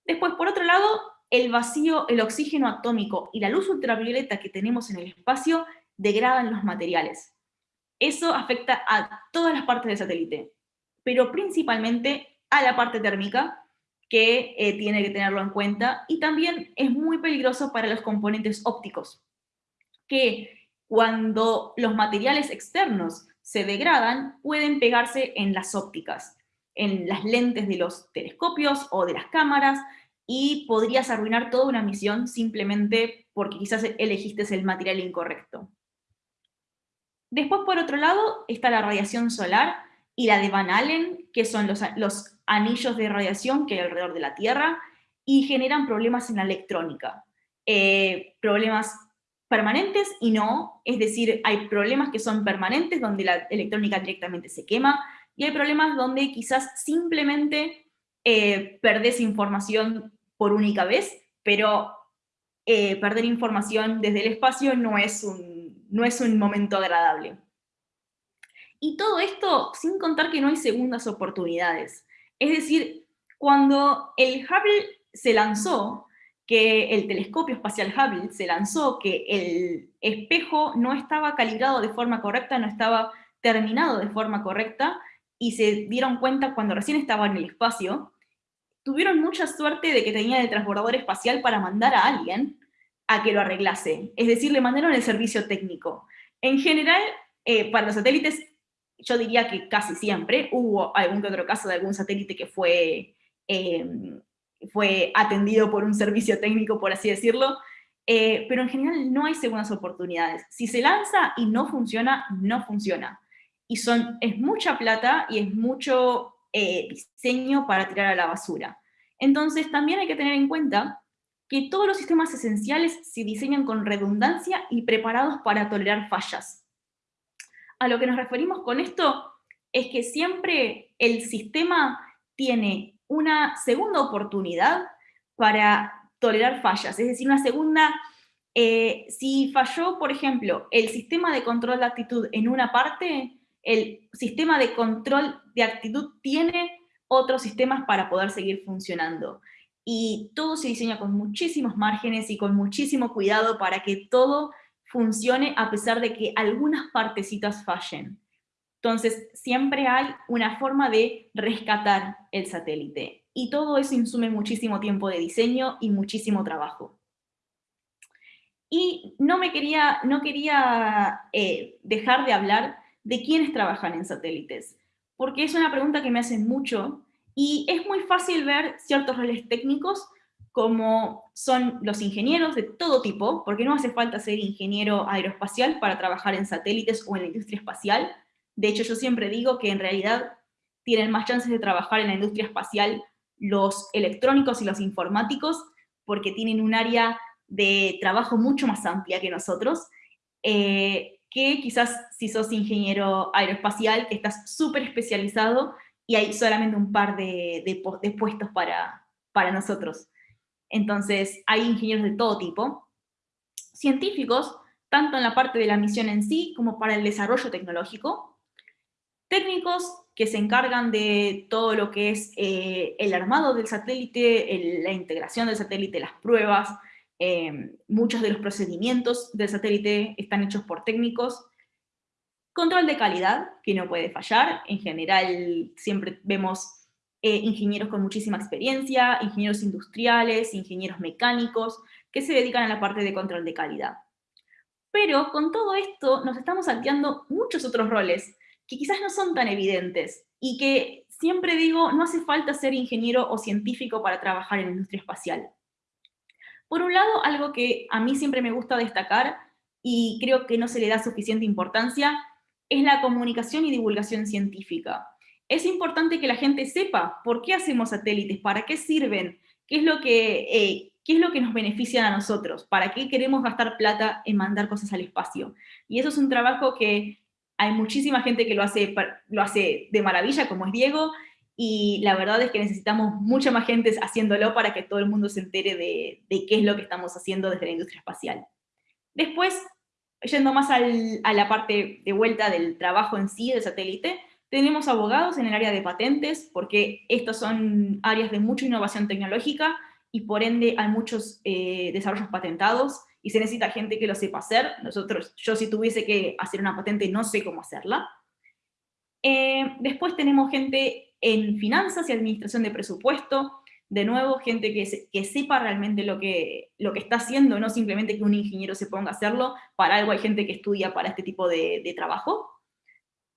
Después, por otro lado, el vacío, el oxígeno atómico y la luz ultravioleta que tenemos en el espacio degradan los materiales. Eso afecta a todas las partes del satélite, pero principalmente a la parte térmica, que eh, tiene que tenerlo en cuenta, y también es muy peligroso para los componentes ópticos, que cuando los materiales externos se degradan, pueden pegarse en las ópticas, en las lentes de los telescopios o de las cámaras, y podrías arruinar toda una misión simplemente porque quizás elegiste el material incorrecto. Después, por otro lado, está la radiación solar y la de Van Allen, que son los, anillos de radiación que hay alrededor de la Tierra, y generan problemas en la electrónica. Eh, problemas permanentes y no, es decir, hay problemas que son permanentes donde la electrónica directamente se quema, y hay problemas donde quizás simplemente eh, información por única vez, pero eh, perder información desde el espacio no es un no es un momento agradable. Y todo esto sin contar que no hay segundas oportunidades. Es decir, cuando el Hubble se lanzó, que el telescopio espacial Hubble se lanzó, que el espejo no estaba calibrado de forma correcta, no estaba terminado de forma correcta, y se dieron cuenta cuando recién estaba en el espacio, tuvieron mucha suerte de que tenían el transbordador espacial para mandar a alguien a que lo arreglase. Es decir, le mandaron el servicio técnico. En general, eh, para los satélites, yo diría que casi siempre hubo algún que otro caso de algún satélite que fue, em, fue atendido por un servicio técnico, por así decirlo, eh, pero en general no hay segundas oportunidades. Si se lanza y no funciona, no funciona. Y son, es mucha plata y es mucho eh, diseño para tirar a la basura. Entonces también hay que tener en cuenta que todos los sistemas esenciales se diseñan con redundancia y preparados para tolerar fallas. A lo que nos referimos con esto es que siempre el sistema tiene una segunda oportunidad para tolerar fallas, es decir, una segunda, eh, si falló, por ejemplo, el sistema de control de actitud en una parte, el sistema de control de actitud tiene otros sistemas para poder seguir funcionando. Y todo se diseña con muchísimos márgenes y con muchísimo cuidado para que todo funcione a pesar de que algunas partecitas fallen. Entonces, siempre hay una forma de rescatar el satélite. Y todo eso insume muchísimo tiempo de diseño y muchísimo trabajo. Y no me quería, no quería eh, dejar de hablar de quiénes trabajan en satélites, porque es una pregunta que me hacen mucho y es muy fácil ver ciertos roles técnicos como son los ingenieros de todo tipo, porque no hace falta ser ingeniero aeroespacial para trabajar en satélites o en la industria espacial. De hecho, yo siempre digo que en realidad tienen más chances de trabajar en la industria espacial los electrónicos y los informáticos, porque tienen un área de trabajo mucho más amplia que nosotros, eh, que quizás si sos ingeniero aeroespacial, estás súper especializado y hay solamente un par de, puestos para, para nosotros. Entonces, hay ingenieros de todo tipo. Científicos, tanto en la parte de la misión en sí, como para el desarrollo tecnológico. Técnicos, que se encargan de todo lo que es eh, el armado del satélite, la integración del satélite, las pruebas, eh, muchos de los procedimientos del satélite están hechos por técnicos, Control de calidad, que no puede fallar. En general, siempre vemos eh, ingenieros con muchísima experiencia, ingenieros industriales, ingenieros mecánicos, que se dedican a la parte de control de calidad. Pero con todo esto nos estamos salteando muchos otros roles que quizás no son tan evidentes y que siempre digo, no hace falta ser ingeniero o científico para trabajar en la industria espacial. Por un lado, algo que a mí siempre me gusta destacar y creo que no se le da suficiente importancia, es la comunicación y divulgación científica. Es importante que la gente sepa por qué hacemos satélites, para qué sirven, qué es lo que, eh, qué es lo que nos beneficia a nosotros, para qué queremos gastar plata en mandar cosas al espacio. Y eso es un trabajo que hay muchísima gente que lo hace, lo hace de maravilla, como es Diego, y la verdad es que necesitamos mucha más gente haciéndolo para que todo el mundo se entere de, de qué es lo que estamos haciendo desde la industria espacial. Después, Yendo más a la parte de vuelta del trabajo en sí del satélite, tenemos abogados en el área de patentes, porque estas son áreas de mucha innovación tecnológica y por ende hay muchos eh, desarrollos patentados y se necesita gente que lo sepa hacer. Nosotros, yo si tuviese que hacer una patente no sé cómo hacerla. Eh, después tenemos gente en finanzas y administración de presupuesto, de nuevo, gente que, que sepa realmente lo que, lo que está haciendo, no simplemente que un ingeniero se ponga a hacerlo, para algo hay gente que estudia para este tipo de, trabajo.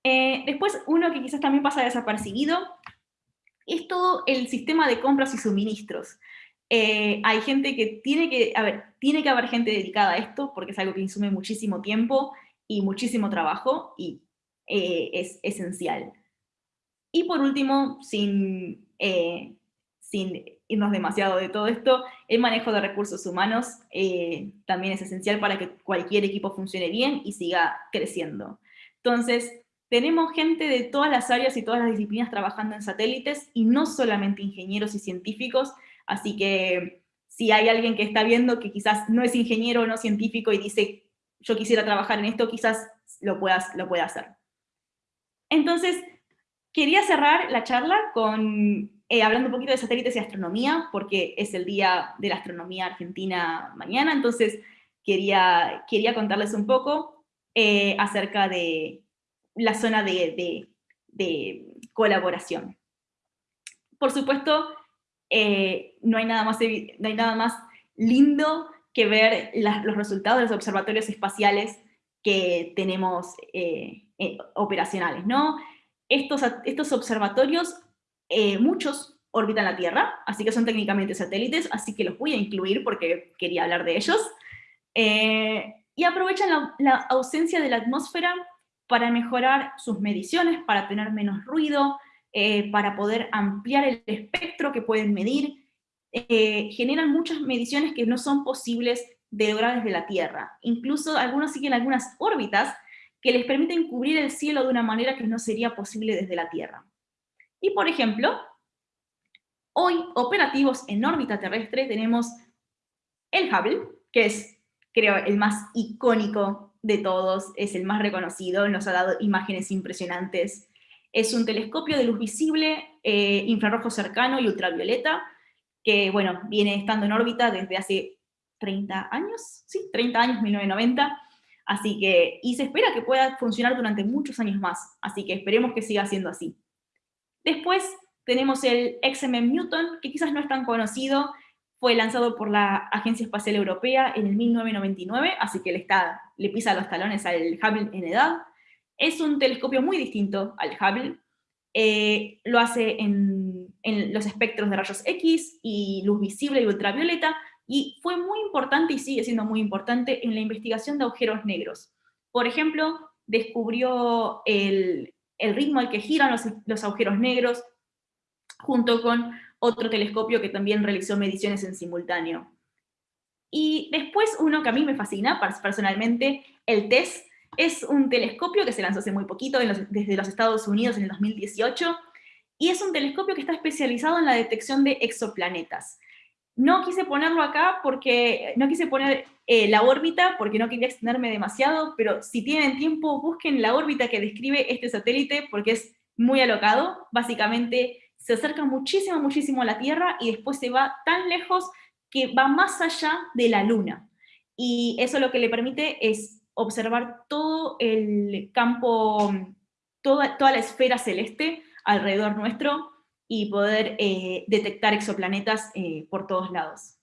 Eh, después, uno que quizás también pasa desapercibido, es todo el sistema de compras y suministros. Eh, hay gente que tiene que, a ver, tiene que haber gente dedicada a esto, porque es algo que insume muchísimo tiempo y muchísimo trabajo, y eh, es esencial. Y por último, sin, sin irnos demasiado de todo esto, el manejo de recursos humanos eh, también es esencial para que cualquier equipo funcione bien y siga creciendo. Entonces, tenemos gente de todas las áreas y todas las disciplinas trabajando en satélites y no solamente ingenieros y científicos, así que si hay alguien que está viendo que quizás no es ingeniero o no científico y dice yo quisiera trabajar en esto, quizás lo, puedas, lo pueda hacer. Entonces, quería cerrar la charla con eh, hablando un poquito de satélites y astronomía, porque es el Día de la Astronomía Argentina mañana, entonces quería, quería contarles un poco eh, acerca de la zona de, colaboración. Por supuesto, eh, no, hay nada más, no hay nada más lindo que ver los resultados de los observatorios espaciales que tenemos operacionales, ¿no? Estos, estos observatorios eh, muchos orbitan la Tierra, así que son técnicamente satélites, así que los voy a incluir porque quería hablar de ellos. Eh, y aprovechan la, ausencia de la atmósfera para mejorar sus mediciones, para tener menos ruido, eh, para poder ampliar el espectro que pueden medir. Generan muchas mediciones que no son posibles de lograr desde la Tierra. Incluso algunos siguen algunas órbitas que les permiten cubrir el cielo de una manera que no sería posible desde la Tierra. Y por ejemplo, hoy operativos en órbita terrestre tenemos el Hubble, que es, creo, el más icónico de todos, es el más reconocido, nos ha dado imágenes impresionantes. Es un telescopio de luz visible, eh, infrarrojo cercano y ultravioleta, que, bueno, viene estando en órbita desde hace 30 años, sí, 30 años, 1990, así que, y se espera que pueda funcionar durante muchos años más, así que esperemos que siga siendo así. Después tenemos el XMM Newton, que quizás no es tan conocido, fue lanzado por la Agencia Espacial Europea en el 1999, así que le, pisa los talones al Hubble en edad. Es un telescopio muy distinto al Hubble, eh, lo hace en, en, los espectros de rayos X y luz visible y ultravioleta, y fue muy importante y sigue siendo muy importante en la investigación de agujeros negros. Por ejemplo, descubrió el, el ritmo al que giran los, agujeros negros, junto con otro telescopio que también realizó mediciones en simultáneo. Y después uno que a mí me fascina personalmente, el TESS, es un telescopio que se lanzó hace muy poquito desde los Estados Unidos en el 2018, y es un telescopio que está especializado en la detección de exoplanetas. No quise ponerlo acá porque, no quise poner eh, la órbita porque no quería extenderme demasiado, pero si tienen tiempo, busquen la órbita que describe este satélite porque es muy alocado. Básicamente se acerca muchísimo, muchísimo a la Tierra y después se va tan lejos que va más allá de la Luna. Y eso lo que le permite es observar todo el campo, toda, toda la esfera celeste alrededor nuestro, y poder eh, detectar exoplanetas eh, por todos lados.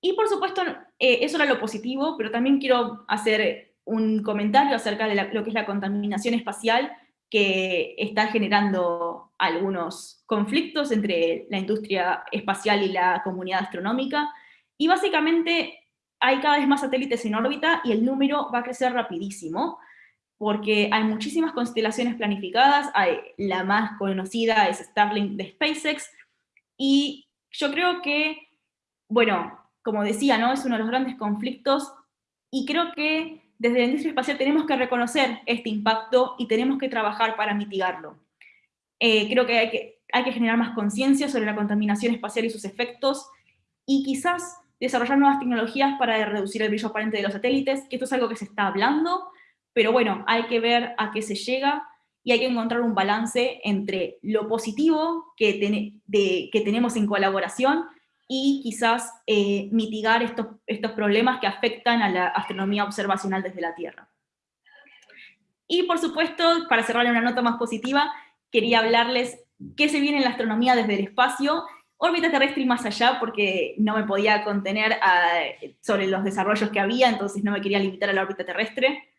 Y por supuesto, eh, eso era lo positivo, pero también quiero hacer un comentario acerca de lo que es la contaminación espacial, que está generando algunos conflictos entre la industria espacial y la comunidad astronómica, y básicamente hay cada vez más satélites en órbita y el número va a crecer rapidísimo, porque hay muchísimas constelaciones planificadas, hay, la más conocida es Starlink de SpaceX, y yo creo que, bueno, como decía, ¿no? es uno de los grandes conflictos, y creo que desde la industria espacial tenemos que reconocer este impacto y tenemos que trabajar para mitigarlo. Eh, creo que hay, que hay que generar más conciencia sobre la contaminación espacial y sus efectos, y quizás desarrollar nuevas tecnologías para reducir el brillo aparente de los satélites, que esto es algo que se está hablando, pero bueno, hay que ver a qué se llega y hay que encontrar un balance entre lo positivo que, tenemos en colaboración y quizás eh, mitigar estos, problemas que afectan a la astronomía observacional desde la Tierra. Y por supuesto, para cerrar una nota más positiva, quería hablarles qué se viene en la astronomía desde el espacio, órbita terrestre y más allá, porque no me podía contener sobre los desarrollos que había, entonces no me quería limitar a la órbita terrestre.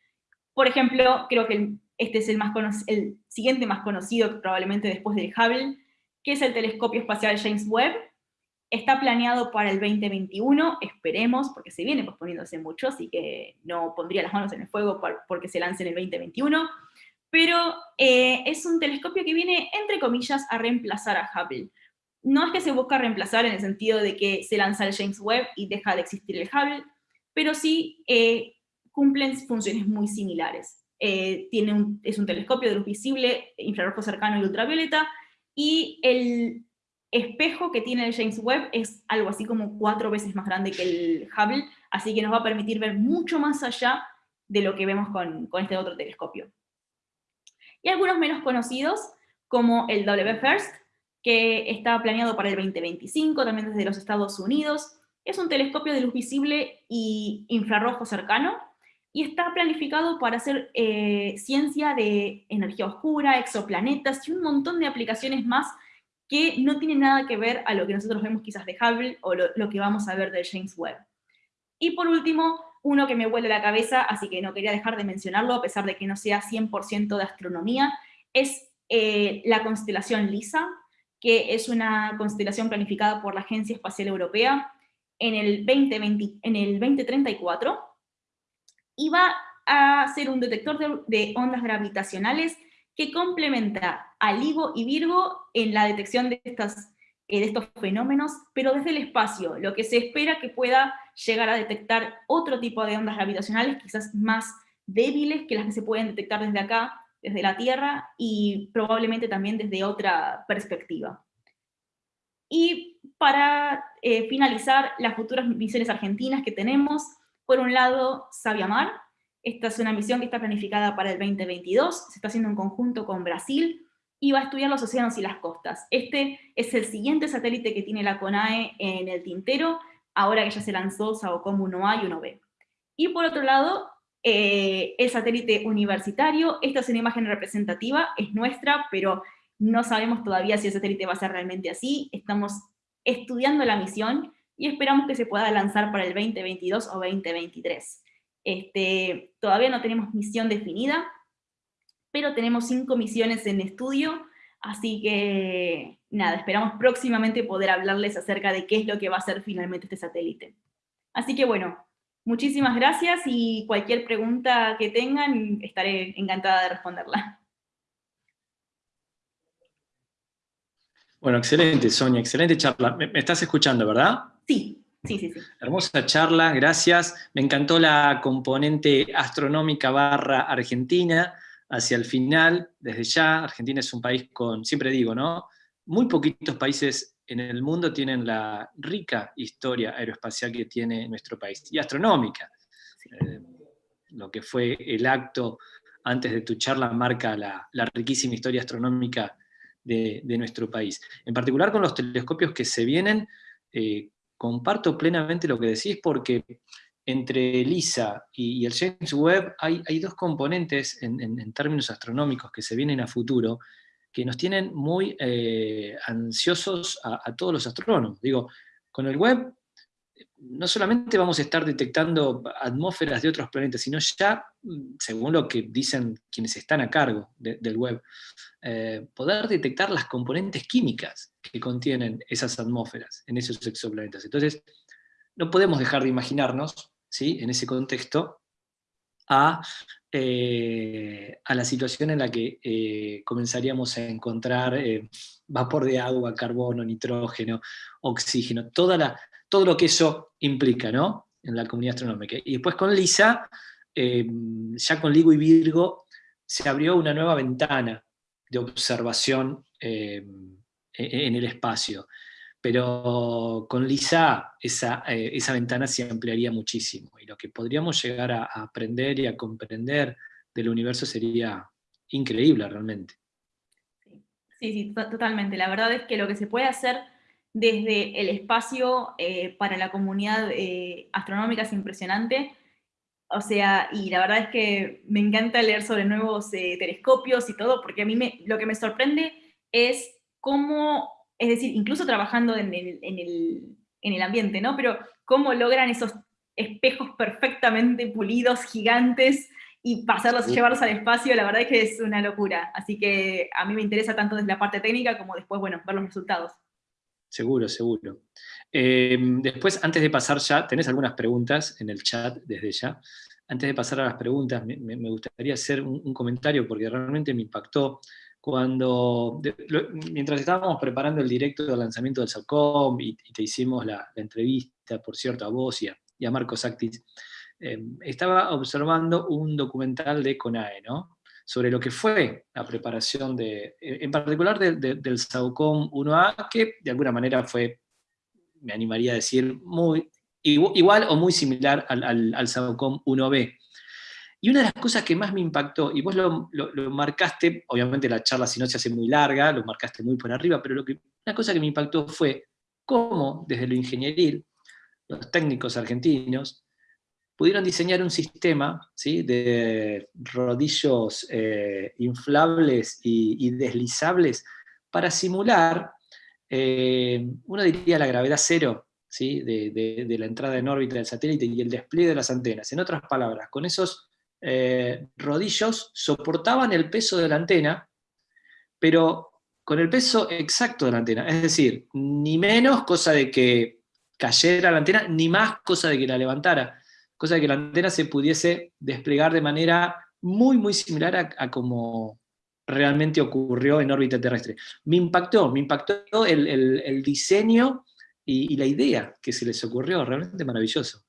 Por ejemplo, creo que este es el, siguiente más conocido probablemente después del Hubble, que es el telescopio espacial James Webb. Está planeado para el 2021, esperemos, porque se viene posponiéndose mucho, así que no pondría las manos en el fuego porque se lance en el 2021, pero eh, es un telescopio que viene, entre comillas, a reemplazar a Hubble. No es que se busca reemplazar en el sentido de que se lanza el James Webb y deja de existir el Hubble, pero sí eh, cumplen funciones muy similares. Eh, tiene es un telescopio de luz visible, infrarrojo cercano y ultravioleta, y el espejo que tiene el James Webb es algo así como cuatro veces más grande que el Hubble, así que nos va a permitir ver mucho más allá de lo que vemos con, con este otro telescopio. Y algunos menos conocidos, como el W FIRST, que está planeado para el 2025, también desde los Estados Unidos. Es un telescopio de luz visible y infrarrojo cercano, y está planificado para hacer eh, ciencia de energía oscura, exoplanetas y un montón de aplicaciones más que no tienen nada que ver a lo que nosotros vemos quizás de Hubble o lo, que vamos a ver de James Webb. Y por último, uno que me vuelve la cabeza, así que no quería dejar de mencionarlo, a pesar de que no sea 100% de astronomía, es eh, la constelación LISA, que es una constelación planificada por la Agencia Espacial Europea, en el, 2020, en el 2034 va a ser un detector de, ondas gravitacionales que complementa a LIGO y Virgo en la detección de, estas, eh, de estos fenómenos, pero desde el espacio, lo que se espera que pueda llegar a detectar otro tipo de ondas gravitacionales, quizás más débiles que las que se pueden detectar desde acá, desde la Tierra, y probablemente también desde otra perspectiva. Y para eh, finalizar, las futuras misiones argentinas que tenemos, por un lado, Sabiamar, esta es una misión que está planificada para el 2022, se está haciendo en conjunto con Brasil, y va a estudiar los océanos y las costas. Este es el siguiente satélite que tiene la CONAE en el tintero, ahora que ya se lanzó SAOCOM 1A y 1B. Y por otro lado, eh, el satélite universitario, esta es una imagen representativa, es nuestra, pero no sabemos todavía si el satélite va a ser realmente así, estamos estudiando la misión y esperamos que se pueda lanzar para el 2022 o 2023. Este, todavía no tenemos misión definida, pero tenemos cinco misiones en estudio, así que nada, esperamos próximamente poder hablarles acerca de qué es lo que va a ser finalmente este satélite. Así que bueno, muchísimas gracias y cualquier pregunta que tengan estaré encantada de responderla. Bueno, excelente, Sonia, excelente charla. ¿Me, estás escuchando, verdad? Sí, sí, sí, sí. Hermosa charla, gracias. Me encantó la componente astronómica barra argentina hacia el final, desde ya. Argentina es un país con, siempre digo, ¿no? Muy poquitos países en el mundo tienen la rica historia aeroespacial que tiene nuestro país, y astronómica. Eh, lo que fue el acto antes de tu charla marca la, la riquísima historia astronómica de, nuestro país. En particular con los telescopios que se vienen, eh, comparto plenamente lo que decís porque entre LISA y, el James Webb hay, hay dos componentes en, términos astronómicos que se vienen a futuro que nos tienen muy eh, ansiosos a, a, todos los astrónomos. Digo, con el Webb no solamente vamos a estar detectando atmósferas de otros planetas, sino ya, según lo que dicen quienes están a cargo del web, eh, poder detectar las componentes químicas que contienen esas atmósferas en esos exoplanetas. Entonces, no podemos dejar de imaginarnos, ¿sí? en ese contexto, a, eh, a la situación en la que eh, comenzaríamos a encontrar vapor de agua, carbono, nitrógeno, oxígeno, toda la todo lo que eso implica, ¿no? En la comunidad astronómica. Y después con LISA, em, ya con LIGO y Virgo, se abrió una nueva ventana de observación em, e, en el espacio. Pero con LISA esa, eh, esa, ventana se ampliaría muchísimo. Y lo que podríamos llegar a aprender y a comprender del universo sería increíble realmente. Sí, sí, totalmente. La verdad es que lo que se puede hacer desde el espacio eh, para la comunidad eh, astronómica es impresionante. O sea, y la verdad es que me encanta leer sobre nuevos eh, telescopios y todo, porque a mí me, lo que me sorprende es cómo, es decir, incluso trabajando en el, en el, en el ambiente, ¿no? Pero cómo logran esos espejos perfectamente pulidos, gigantes, y pasarlos, llevarlos al espacio, la verdad es que es una locura. Así que a mí me interesa tanto desde la parte técnica como después, bueno, ver los resultados. Seguro, seguro. Em, después, antes de pasar ya, tenés algunas preguntas en el chat desde ya. Antes de pasar a las preguntas, me, gustaría hacer un, comentario porque realmente me impactó cuando, mientras estábamos preparando el directo del lanzamiento del SACOM y, te hicimos la, entrevista, por cierto, a vos y a, Marco Sactis, em, estaba observando un documental de CONAE, ¿no? Sobre lo que fue la preparación de, en particular del SAUCOM 1A, que de alguna manera fue, me animaría a decir, muy igual o muy similar al, al, SAUCOM 1B. Y una de las cosas que más me impactó, y vos lo, marcaste, obviamente la charla si no se hace muy larga, lo marcaste muy por arriba, pero lo que, una cosa que me impactó fue cómo desde lo ingenieril, los técnicos argentinos pudieron diseñar un sistema ¿sí? de rodillos eh, inflables y, deslizables para simular, eh, uno diría la gravedad cero ¿sí? de, la entrada en órbita del satélite y el despliegue de las antenas. En otras palabras, con esos eh, rodillos soportaban el peso de la antena, pero con el peso exacto de la antena, es decir, ni menos, cosa de que cayera la antena, ni más cosa de que la levantara, cosa de que la antena se pudiese desplegar de manera muy, muy similar a, como realmente ocurrió en órbita terrestre. Me impactó, me impactó el, diseño y, y, la idea que se les ocurrió, realmente maravilloso.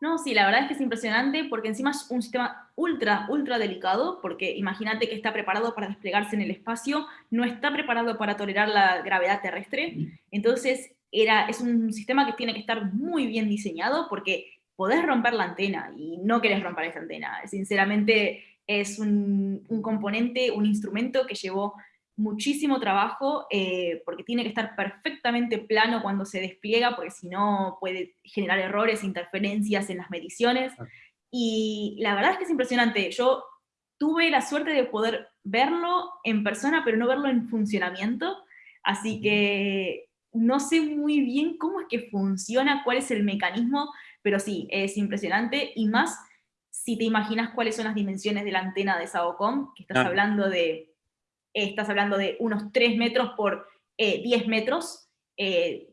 No, sí, la verdad es que es impresionante porque encima es un sistema ultra, ultra delicado, porque imagínate que está preparado para desplegarse en el espacio, no está preparado para tolerar la gravedad terrestre, entonces era, es un sistema que tiene que estar muy bien diseñado porque podés romper la antena y no querés romper esa antena. Sinceramente es un, un componente, un instrumento que llevó muchísimo trabajo eh, porque tiene que estar perfectamente plano cuando se despliega, porque si no puede generar errores, interferencias en las mediciones. Y la verdad es que es impresionante. Yo tuve la suerte de poder verlo en persona, pero no verlo en funcionamiento. Así que no sé muy bien cómo es que funciona, cuál es el mecanismo, pero sí, es impresionante. Y más si te imaginas cuáles son las dimensiones de la antena de SAOCOM, que estás hablando de estás hablando de unos 3 metros por 10 eh, metros, 3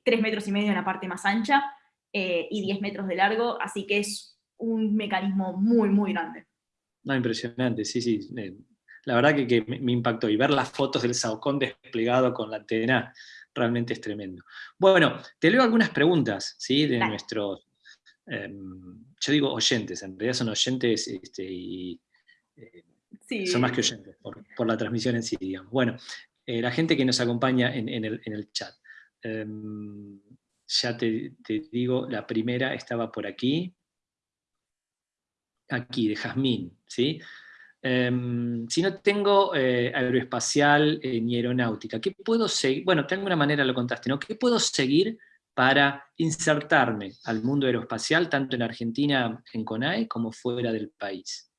eh, metros y medio en la parte más ancha eh, y 10 metros de largo, así que es un mecanismo muy, muy grande. No, impresionante, sí, sí. La verdad que, me impactó y ver las fotos del Saucón desplegado con la antena realmente es tremendo. Bueno, te leo algunas preguntas ¿sí? de nuestros, em, yo digo oyentes, en realidad son oyentes este, y son más que oyentes por, la transmisión en sí, digamos. Bueno, eh, la gente que nos acompaña en, el, chat. Em, ya te, digo, la primera estaba por aquí. Aquí, de Jazmín, ¿sí? Em, si no tengo eh, aeroespacial eh, ni aeronáutica, ¿qué puedo seguir? Bueno, de alguna manera lo contaste, ¿no? ¿Qué puedo seguir para insertarme al mundo aeroespacial, tanto en Argentina, en CONAE, como fuera del país?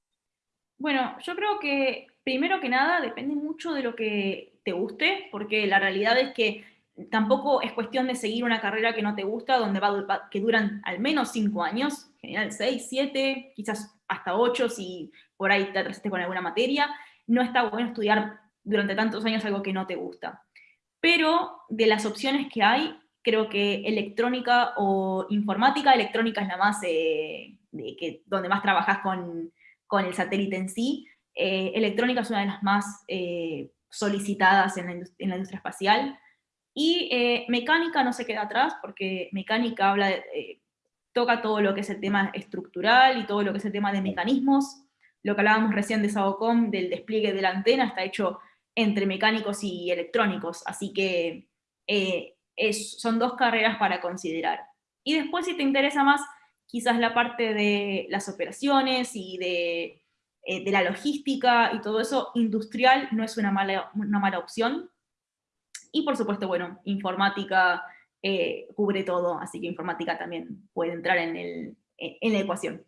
Bueno, yo creo que primero que nada depende mucho de lo que te guste, porque la realidad es que tampoco es cuestión de seguir una carrera que no te gusta, donde va, que duran al menos cinco años, en general seis, siete, quizás hasta ocho si por ahí te atrasaste con alguna materia. No está bueno estudiar durante tantos años algo que no te gusta. Pero de las opciones que hay, creo que electrónica o informática, electrónica es la más, eh, de que, donde más trabajas con con el satélite en sí. Eh, electrónica es una de las más eh, solicitadas en la, industria espacial. Y eh, mecánica no se queda atrás, porque mecánica habla toca todo lo que es el tema estructural y todo lo que es el tema de mecanismos. Lo que hablábamos recién de SAOCOM, del despliegue de la antena, está hecho entre mecánicos y electrónicos, así que son dos carreras para considerar. Y después, si te interesa más quizás la parte de las operaciones y de, eh, la logística y todo eso, industrial no es una mala, una mala opción. Y por supuesto, bueno, informática eh, cubre todo, así que informática también puede entrar en, el, en la ecuación.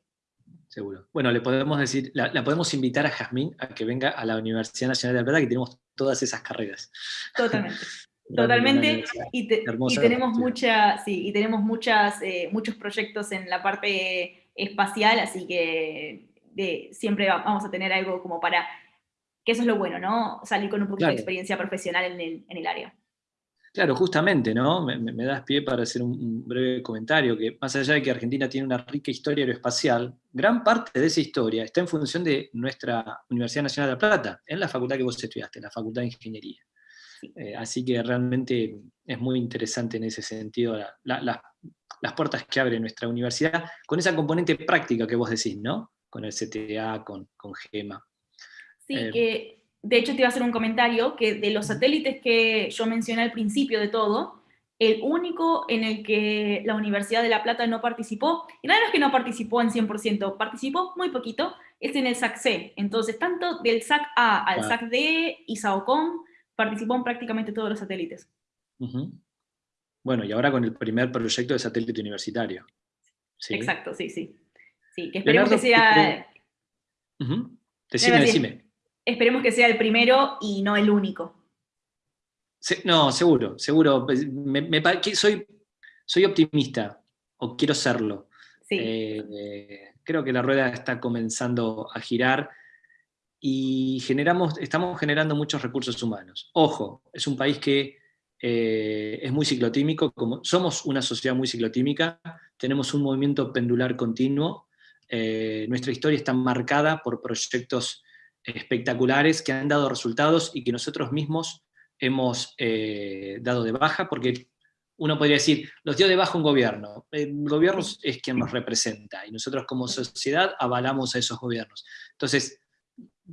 Seguro. Bueno, le podemos decir, la, podemos invitar a Jazmín a que venga a la Universidad Nacional de Alberta, que tenemos todas esas carreras. Totalmente. <laughs> Totalmente, y, tenemos mucha, sí, y tenemos muchas, eh, muchos proyectos en la parte espacial, así que siempre vamos a tener algo como para, que eso es lo bueno, ¿no? Salir con un poquito de experiencia profesional en el, en el, área. Claro, justamente, ¿no? Me, das pie para hacer un, breve comentario, que más allá de que Argentina tiene una rica historia aeroespacial, gran parte de esa historia está en función de nuestra Universidad Nacional de La Plata, en la facultad que vos estudiaste, la Facultad de Ingeniería. Eh, así que realmente es muy interesante en ese sentido las puertas que abre nuestra universidad, con esa componente práctica que vos decís, ¿no? Con el CTA, con, GEMA. Sí, eh, que de hecho te iba a hacer un comentario, que de los satélites que yo mencioné al principio de todo, el único en el que la Universidad de La Plata no participó, y no es que no participó en 100%, participó muy poquito, es en el SAC-C. Entonces, tanto del SAC-A al SAC-D y SAOCOM participó en prácticamente todos los satélites. Bueno, y ahora con el primer proyecto de satélite universitario. Exacto, sí, sí. Sí, que esperemos que sea... Decime, decime. Esperemos que sea el primero y no el único. no, seguro, seguro. Pues, soy, soy optimista, o quiero serlo. Sí. Eh, creo que la rueda está comenzando a girar y generamos, estamos generando muchos recursos humanos. Ojo, es un país que eh, es muy ciclotímico, como somos una sociedad muy ciclotímica, tenemos un movimiento pendular continuo, eh, nuestra historia está marcada por proyectos espectaculares que han dado resultados y que nosotros mismos hemos eh, dado de baja, porque uno podría decir, los dio de baja un gobierno, el gobierno es quien nos representa, y nosotros como sociedad avalamos a esos gobiernos. Entonces,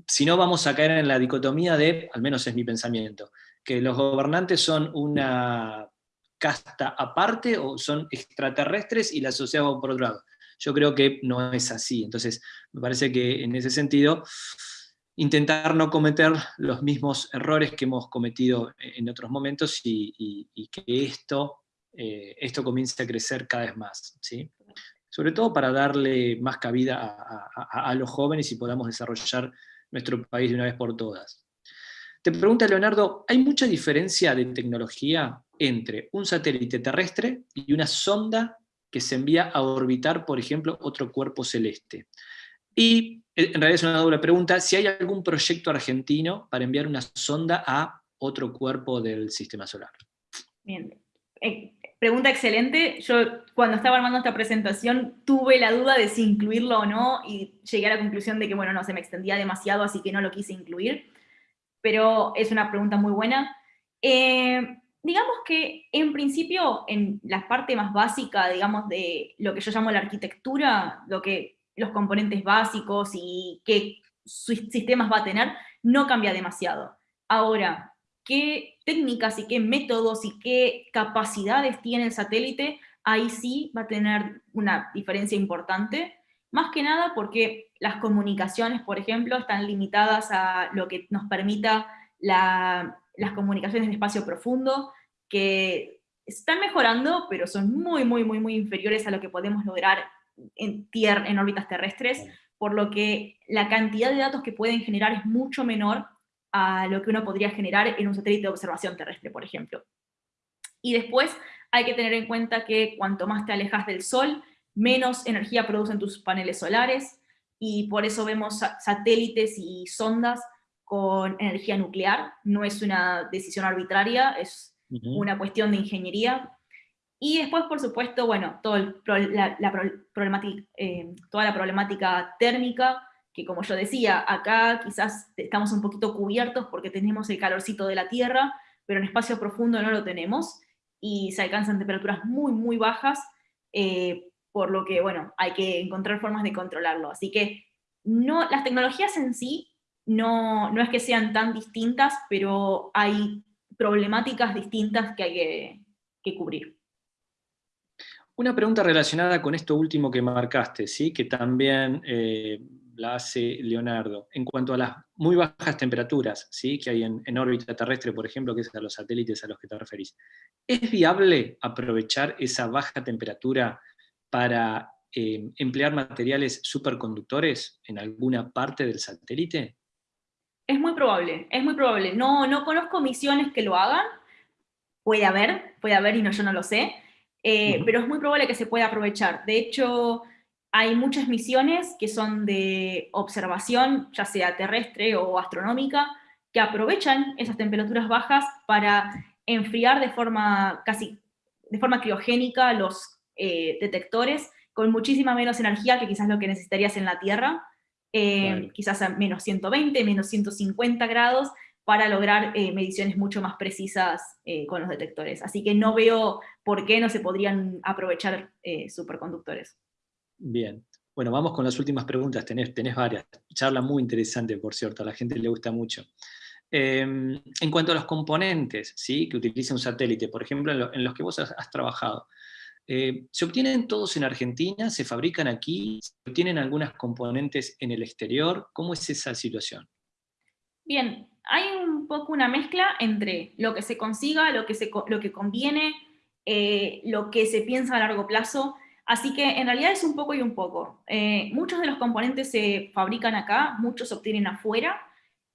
si no vamos a caer en la dicotomía de, al menos es mi pensamiento, que los gobernantes son una casta aparte o son extraterrestres y la sociedad por otro lado. Yo creo que no es así. Entonces, me parece que en ese sentido, intentar no cometer los mismos errores que hemos cometido en otros momentos y, que esto, eh, esto comience a crecer cada vez más. ¿sí? Sobre todo para darle más cabida a los jóvenes y podamos desarrollar nuestro país de una vez por todas. Te pregunta Leonardo, ¿hay mucha diferencia de tecnología entre un satélite terrestre y una sonda que se envía a orbitar, por ejemplo, otro cuerpo celeste? Y eh, en realidad es una doble pregunta, si hay algún proyecto argentino para enviar una sonda a otro cuerpo del sistema solar. Bien, eh, pregunta excelente. Yo cuando estaba armando esta presentación tuve la duda de si incluirlo o no y llegué a la conclusión de que, bueno, no, se me extendía demasiado, así que no lo quise incluir. Pero es una pregunta muy buena. Eh, digamos que en principio, en la parte más básica, digamos, de lo que yo llamo la arquitectura, lo que los componentes básicos y qué sistemas va a tener, no cambia demasiado. Ahora, qué técnicas y qué métodos y qué capacidades tiene el satélite, ahí sí va a tener una diferencia importante, más que nada porque las comunicaciones, por ejemplo, están limitadas a lo que nos permita las comunicaciones en espacio profundo, que están mejorando, pero son muy, muy, muy, muy inferiores a lo que podemos lograr en, tierra, en órbitas terrestres, por lo que la cantidad de datos que pueden generar es mucho menor a lo que uno podría generar en un satélite de observación terrestre, por ejemplo. Y después hay que tener en cuenta que cuanto más te alejas del Sol, menos energía producen tus paneles solares, y por eso vemos satélites y sondas con energía nuclear. No es una decisión arbitraria, es una cuestión de ingeniería. Y después, por supuesto, bueno, todo la, problemática, eh, toda la problemática térmica, que como yo decía, acá quizás estamos un poquito cubiertos porque tenemos el calorcito de la Tierra, pero en espacio profundo no lo tenemos, y se alcanzan temperaturas muy, muy bajas, eh, por lo que, bueno, hay que encontrar formas de controlarlo. Así que no, las tecnologías en sí no, no es que sean tan distintas, pero hay problemáticas distintas que hay que, cubrir. Una pregunta relacionada con esto último que marcaste, ¿sí? que también eh, la hace Leonardo, en cuanto a las muy bajas temperaturas ¿sí? que hay en, órbita terrestre, por ejemplo, que es a los satélites a los que te referís. ¿Es viable aprovechar esa baja temperatura para eh, emplear materiales superconductores en alguna parte del satélite? Es muy probable, es muy probable. No, no conozco misiones que lo hagan, puede haber, puede haber y no, yo no lo sé, eh, pero es muy probable que se pueda aprovechar. De hecho, hay muchas misiones que son de observación, ya sea terrestre o astronómica, que aprovechan esas temperaturas bajas para enfriar de forma casi de forma criogénica los eh, detectores con muchísima menos energía que quizás lo que necesitarías en la Tierra, eh, quizás a menos 120, menos 150 grados, para lograr eh, mediciones mucho más precisas con los detectores. Así que no veo por qué no se podrían aprovechar superconductores. Bien. Bueno, vamos con las últimas preguntas, tenés, varias. Charla muy interesante, por cierto, a la gente le gusta mucho. Em, en cuanto a los componentes ¿sí? que utiliza un satélite, por ejemplo, en, los que vos has, trabajado, eh, ¿se obtienen todos en Argentina? ¿Se fabrican aquí? ¿Se obtienen algunas componentes en el exterior? ¿Cómo es esa situación? Bien, hay un poco una mezcla entre lo que se consiga, lo que, se, lo que conviene, eh, lo que se piensa a largo plazo, Así que en realidad es un poco y un poco. Eh, muchos de los componentes se fabrican acá, muchos se obtienen afuera,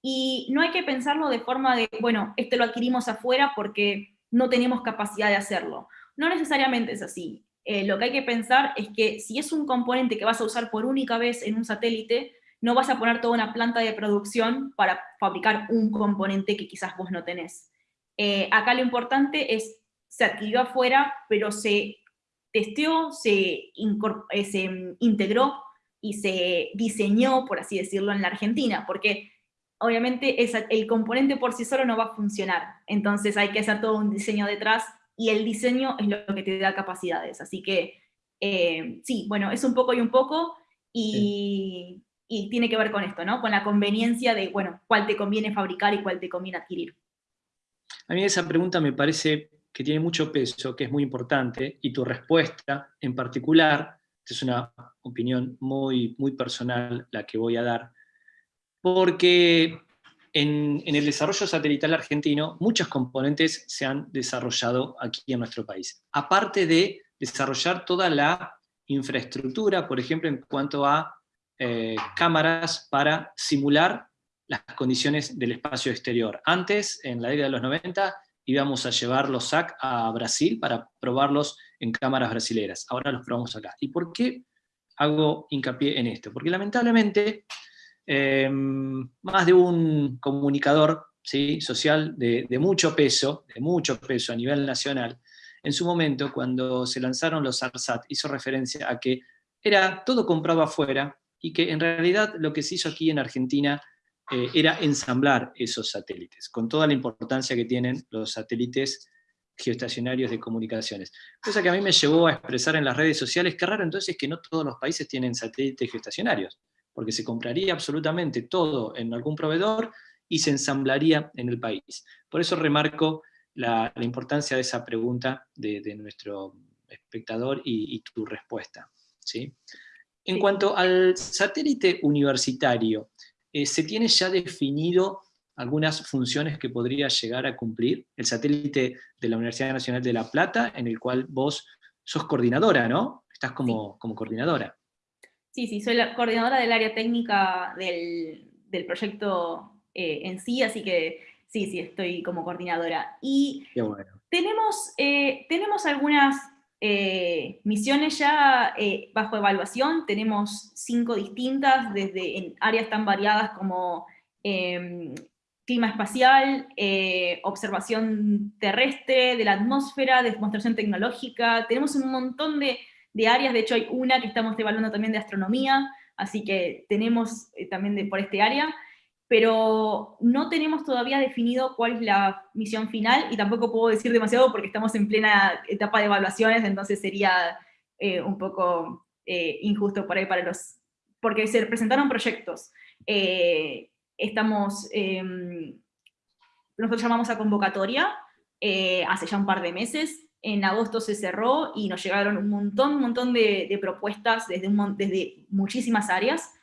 y no hay que pensarlo de forma de, bueno, este lo adquirimos afuera porque no tenemos capacidad de hacerlo. No necesariamente es así. Eh, lo que hay que pensar es que si es un componente que vas a usar por única vez en un satélite, no vas a poner toda una planta de producción para fabricar un componente que quizás vos no tenés. Eh, acá lo importante es, se adquirió afuera, pero se testeó, se, eh, se integró y se diseñó, por así decirlo, en la Argentina, porque obviamente el componente por sí solo no va a funcionar, entonces hay que hacer todo un diseño detrás, y el diseño es lo que te da capacidades, así que eh, sí, bueno, es un poco y un poco, y, y, tiene que ver con esto, ¿no? Con la conveniencia de, bueno, cuál te conviene fabricar y cuál te conviene adquirir. A mí esa pregunta me parece que tiene mucho peso, que es muy importante, y tu respuesta en particular, es una opinión muy, muy personal la que voy a dar, porque en, el desarrollo satelital argentino muchos componentes se han desarrollado aquí en nuestro país. Aparte de desarrollar toda la infraestructura, por ejemplo, en cuanto a eh, cámaras para simular las condiciones del espacio exterior. Antes, en la década de los 90, íbamos a llevar los SAC a Brasil para probarlos en cámaras brasileras. Ahora los probamos acá. ¿Y por qué hago hincapié en esto? Porque lamentablemente em, más de un comunicador ¿sí? social de, mucho peso, de mucho peso a nivel nacional, en su momento cuando se lanzaron los ARSAT hizo referencia a que era todo comprado afuera y que en realidad lo que se hizo aquí en Argentina eh, era ensamblar esos satélites, con toda la importancia que tienen los satélites geoestacionarios de comunicaciones. Cosa que a mí me llevó a expresar en las redes sociales, qué raro entonces que no todos los países tienen satélites geoestacionarios, porque se compraría absolutamente todo en algún proveedor y se ensamblaría en el país. Por eso remarco la, importancia de esa pregunta de, nuestro espectador y, y tu respuesta. ¿sí? En cuanto al satélite universitario, eh, ¿se tiene ya definido algunas funciones que podría llegar a cumplir? El satélite de la Universidad Nacional de La Plata, en el cual vos sos coordinadora, ¿no? Estás como, como coordinadora. Sí, sí, soy la coordinadora del área técnica del, proyecto eh, en sí, así que sí, sí, estoy como coordinadora. Y tenemos, eh, tenemos algunas eh, misiones ya eh, bajo evaluación, tenemos cinco distintas, desde en áreas tan variadas como em, clima espacial, eh, observación terrestre, de la atmósfera, demostración tecnológica, tenemos un montón de, de, áreas, de hecho hay una que estamos evaluando también de astronomía, así que tenemos también de, por este área, pero no tenemos todavía definido cuál es la misión final, y tampoco puedo decir demasiado porque estamos en plena etapa de evaluaciones, entonces sería eh, un poco eh, injusto por ahí para los... porque se presentaron proyectos. Eh, estamos... Em, nosotros llamamos a convocatoria hace ya un par de meses, en agosto se cerró y nos llegaron un montón, un montón de, propuestas desde, desde muchísimas áreas,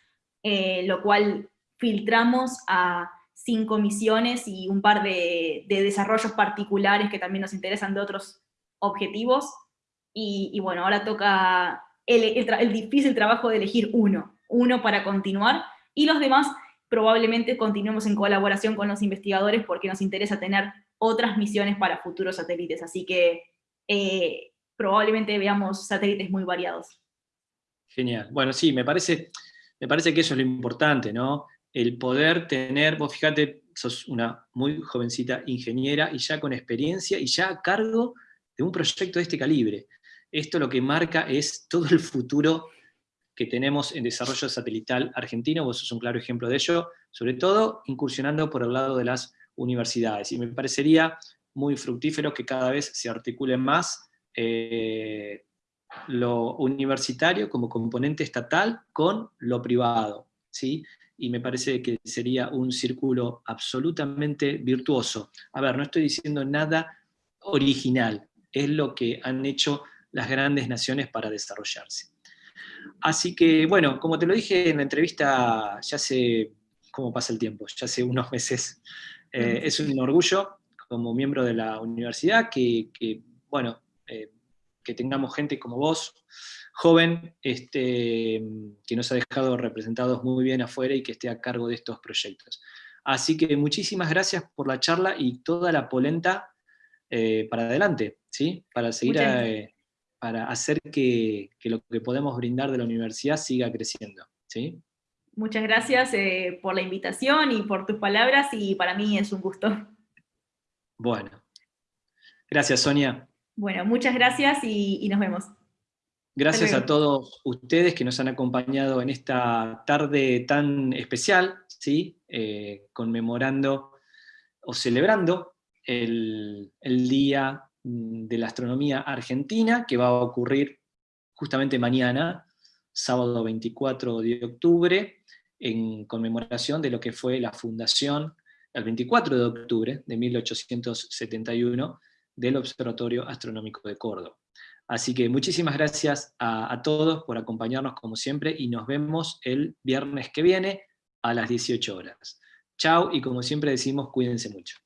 lo cual filtramos a cinco misiones y un par de, desarrollos particulares que también nos interesan de otros objetivos. Y, bueno, ahora toca el, difícil trabajo de elegir uno, uno para continuar, y los demás probablemente continuemos en colaboración con los investigadores porque nos interesa tener otras misiones para futuros satélites, así que eh, probablemente veamos satélites muy variados. Genial. Bueno, sí, me parece, me parece que eso es lo importante, ¿no? El poder tener, vos fíjate, sos una muy jovencita ingeniera y ya con experiencia y ya a cargo de un proyecto de este calibre. Esto lo que marca es todo el futuro que tenemos en desarrollo satelital argentino, vos sos un claro ejemplo de ello, sobre todo incursionando por el lado de las universidades. Y me parecería muy fructífero que cada vez se articule más eh, lo universitario como componente estatal con lo privado. ¿sí? Y me parece que sería un círculo absolutamente virtuoso. A ver, no estoy diciendo nada original, es lo que han hecho las grandes naciones para desarrollarse. Así que, bueno, como te lo dije en la entrevista, ya hace, ¿cómo pasa el tiempo? Ya hace unos meses, eh, es un orgullo como miembro de la universidad que, bueno, eh, que tengamos gente como vos, joven este, que nos ha dejado representados muy bien afuera y que esté a cargo de estos proyectos. Así que muchísimas gracias por la charla y toda la polenta eh, para adelante, ¿sí? para seguir, eh, para hacer que, lo que podemos brindar de la universidad siga creciendo. ¿sí? Muchas gracias eh, por la invitación y por tus palabras y para mí es un gusto. Bueno, Gracias, Sonia. Bueno, muchas gracias y, nos vemos. Gracias a todos ustedes que nos han acompañado en esta tarde tan especial, ¿sí? Eh, conmemorando o celebrando el, el Día de la Astronomía Argentina, que va a ocurrir justamente mañana, sábado 24 de octubre, en conmemoración de lo que fue la fundación, el 24 de octubre de 1871, del Observatorio Astronómico de Córdoba. Así que muchísimas gracias a, todos por acompañarnos como siempre y nos vemos el viernes que viene a las 18 horas. Chao y como siempre decimos, cuídense mucho.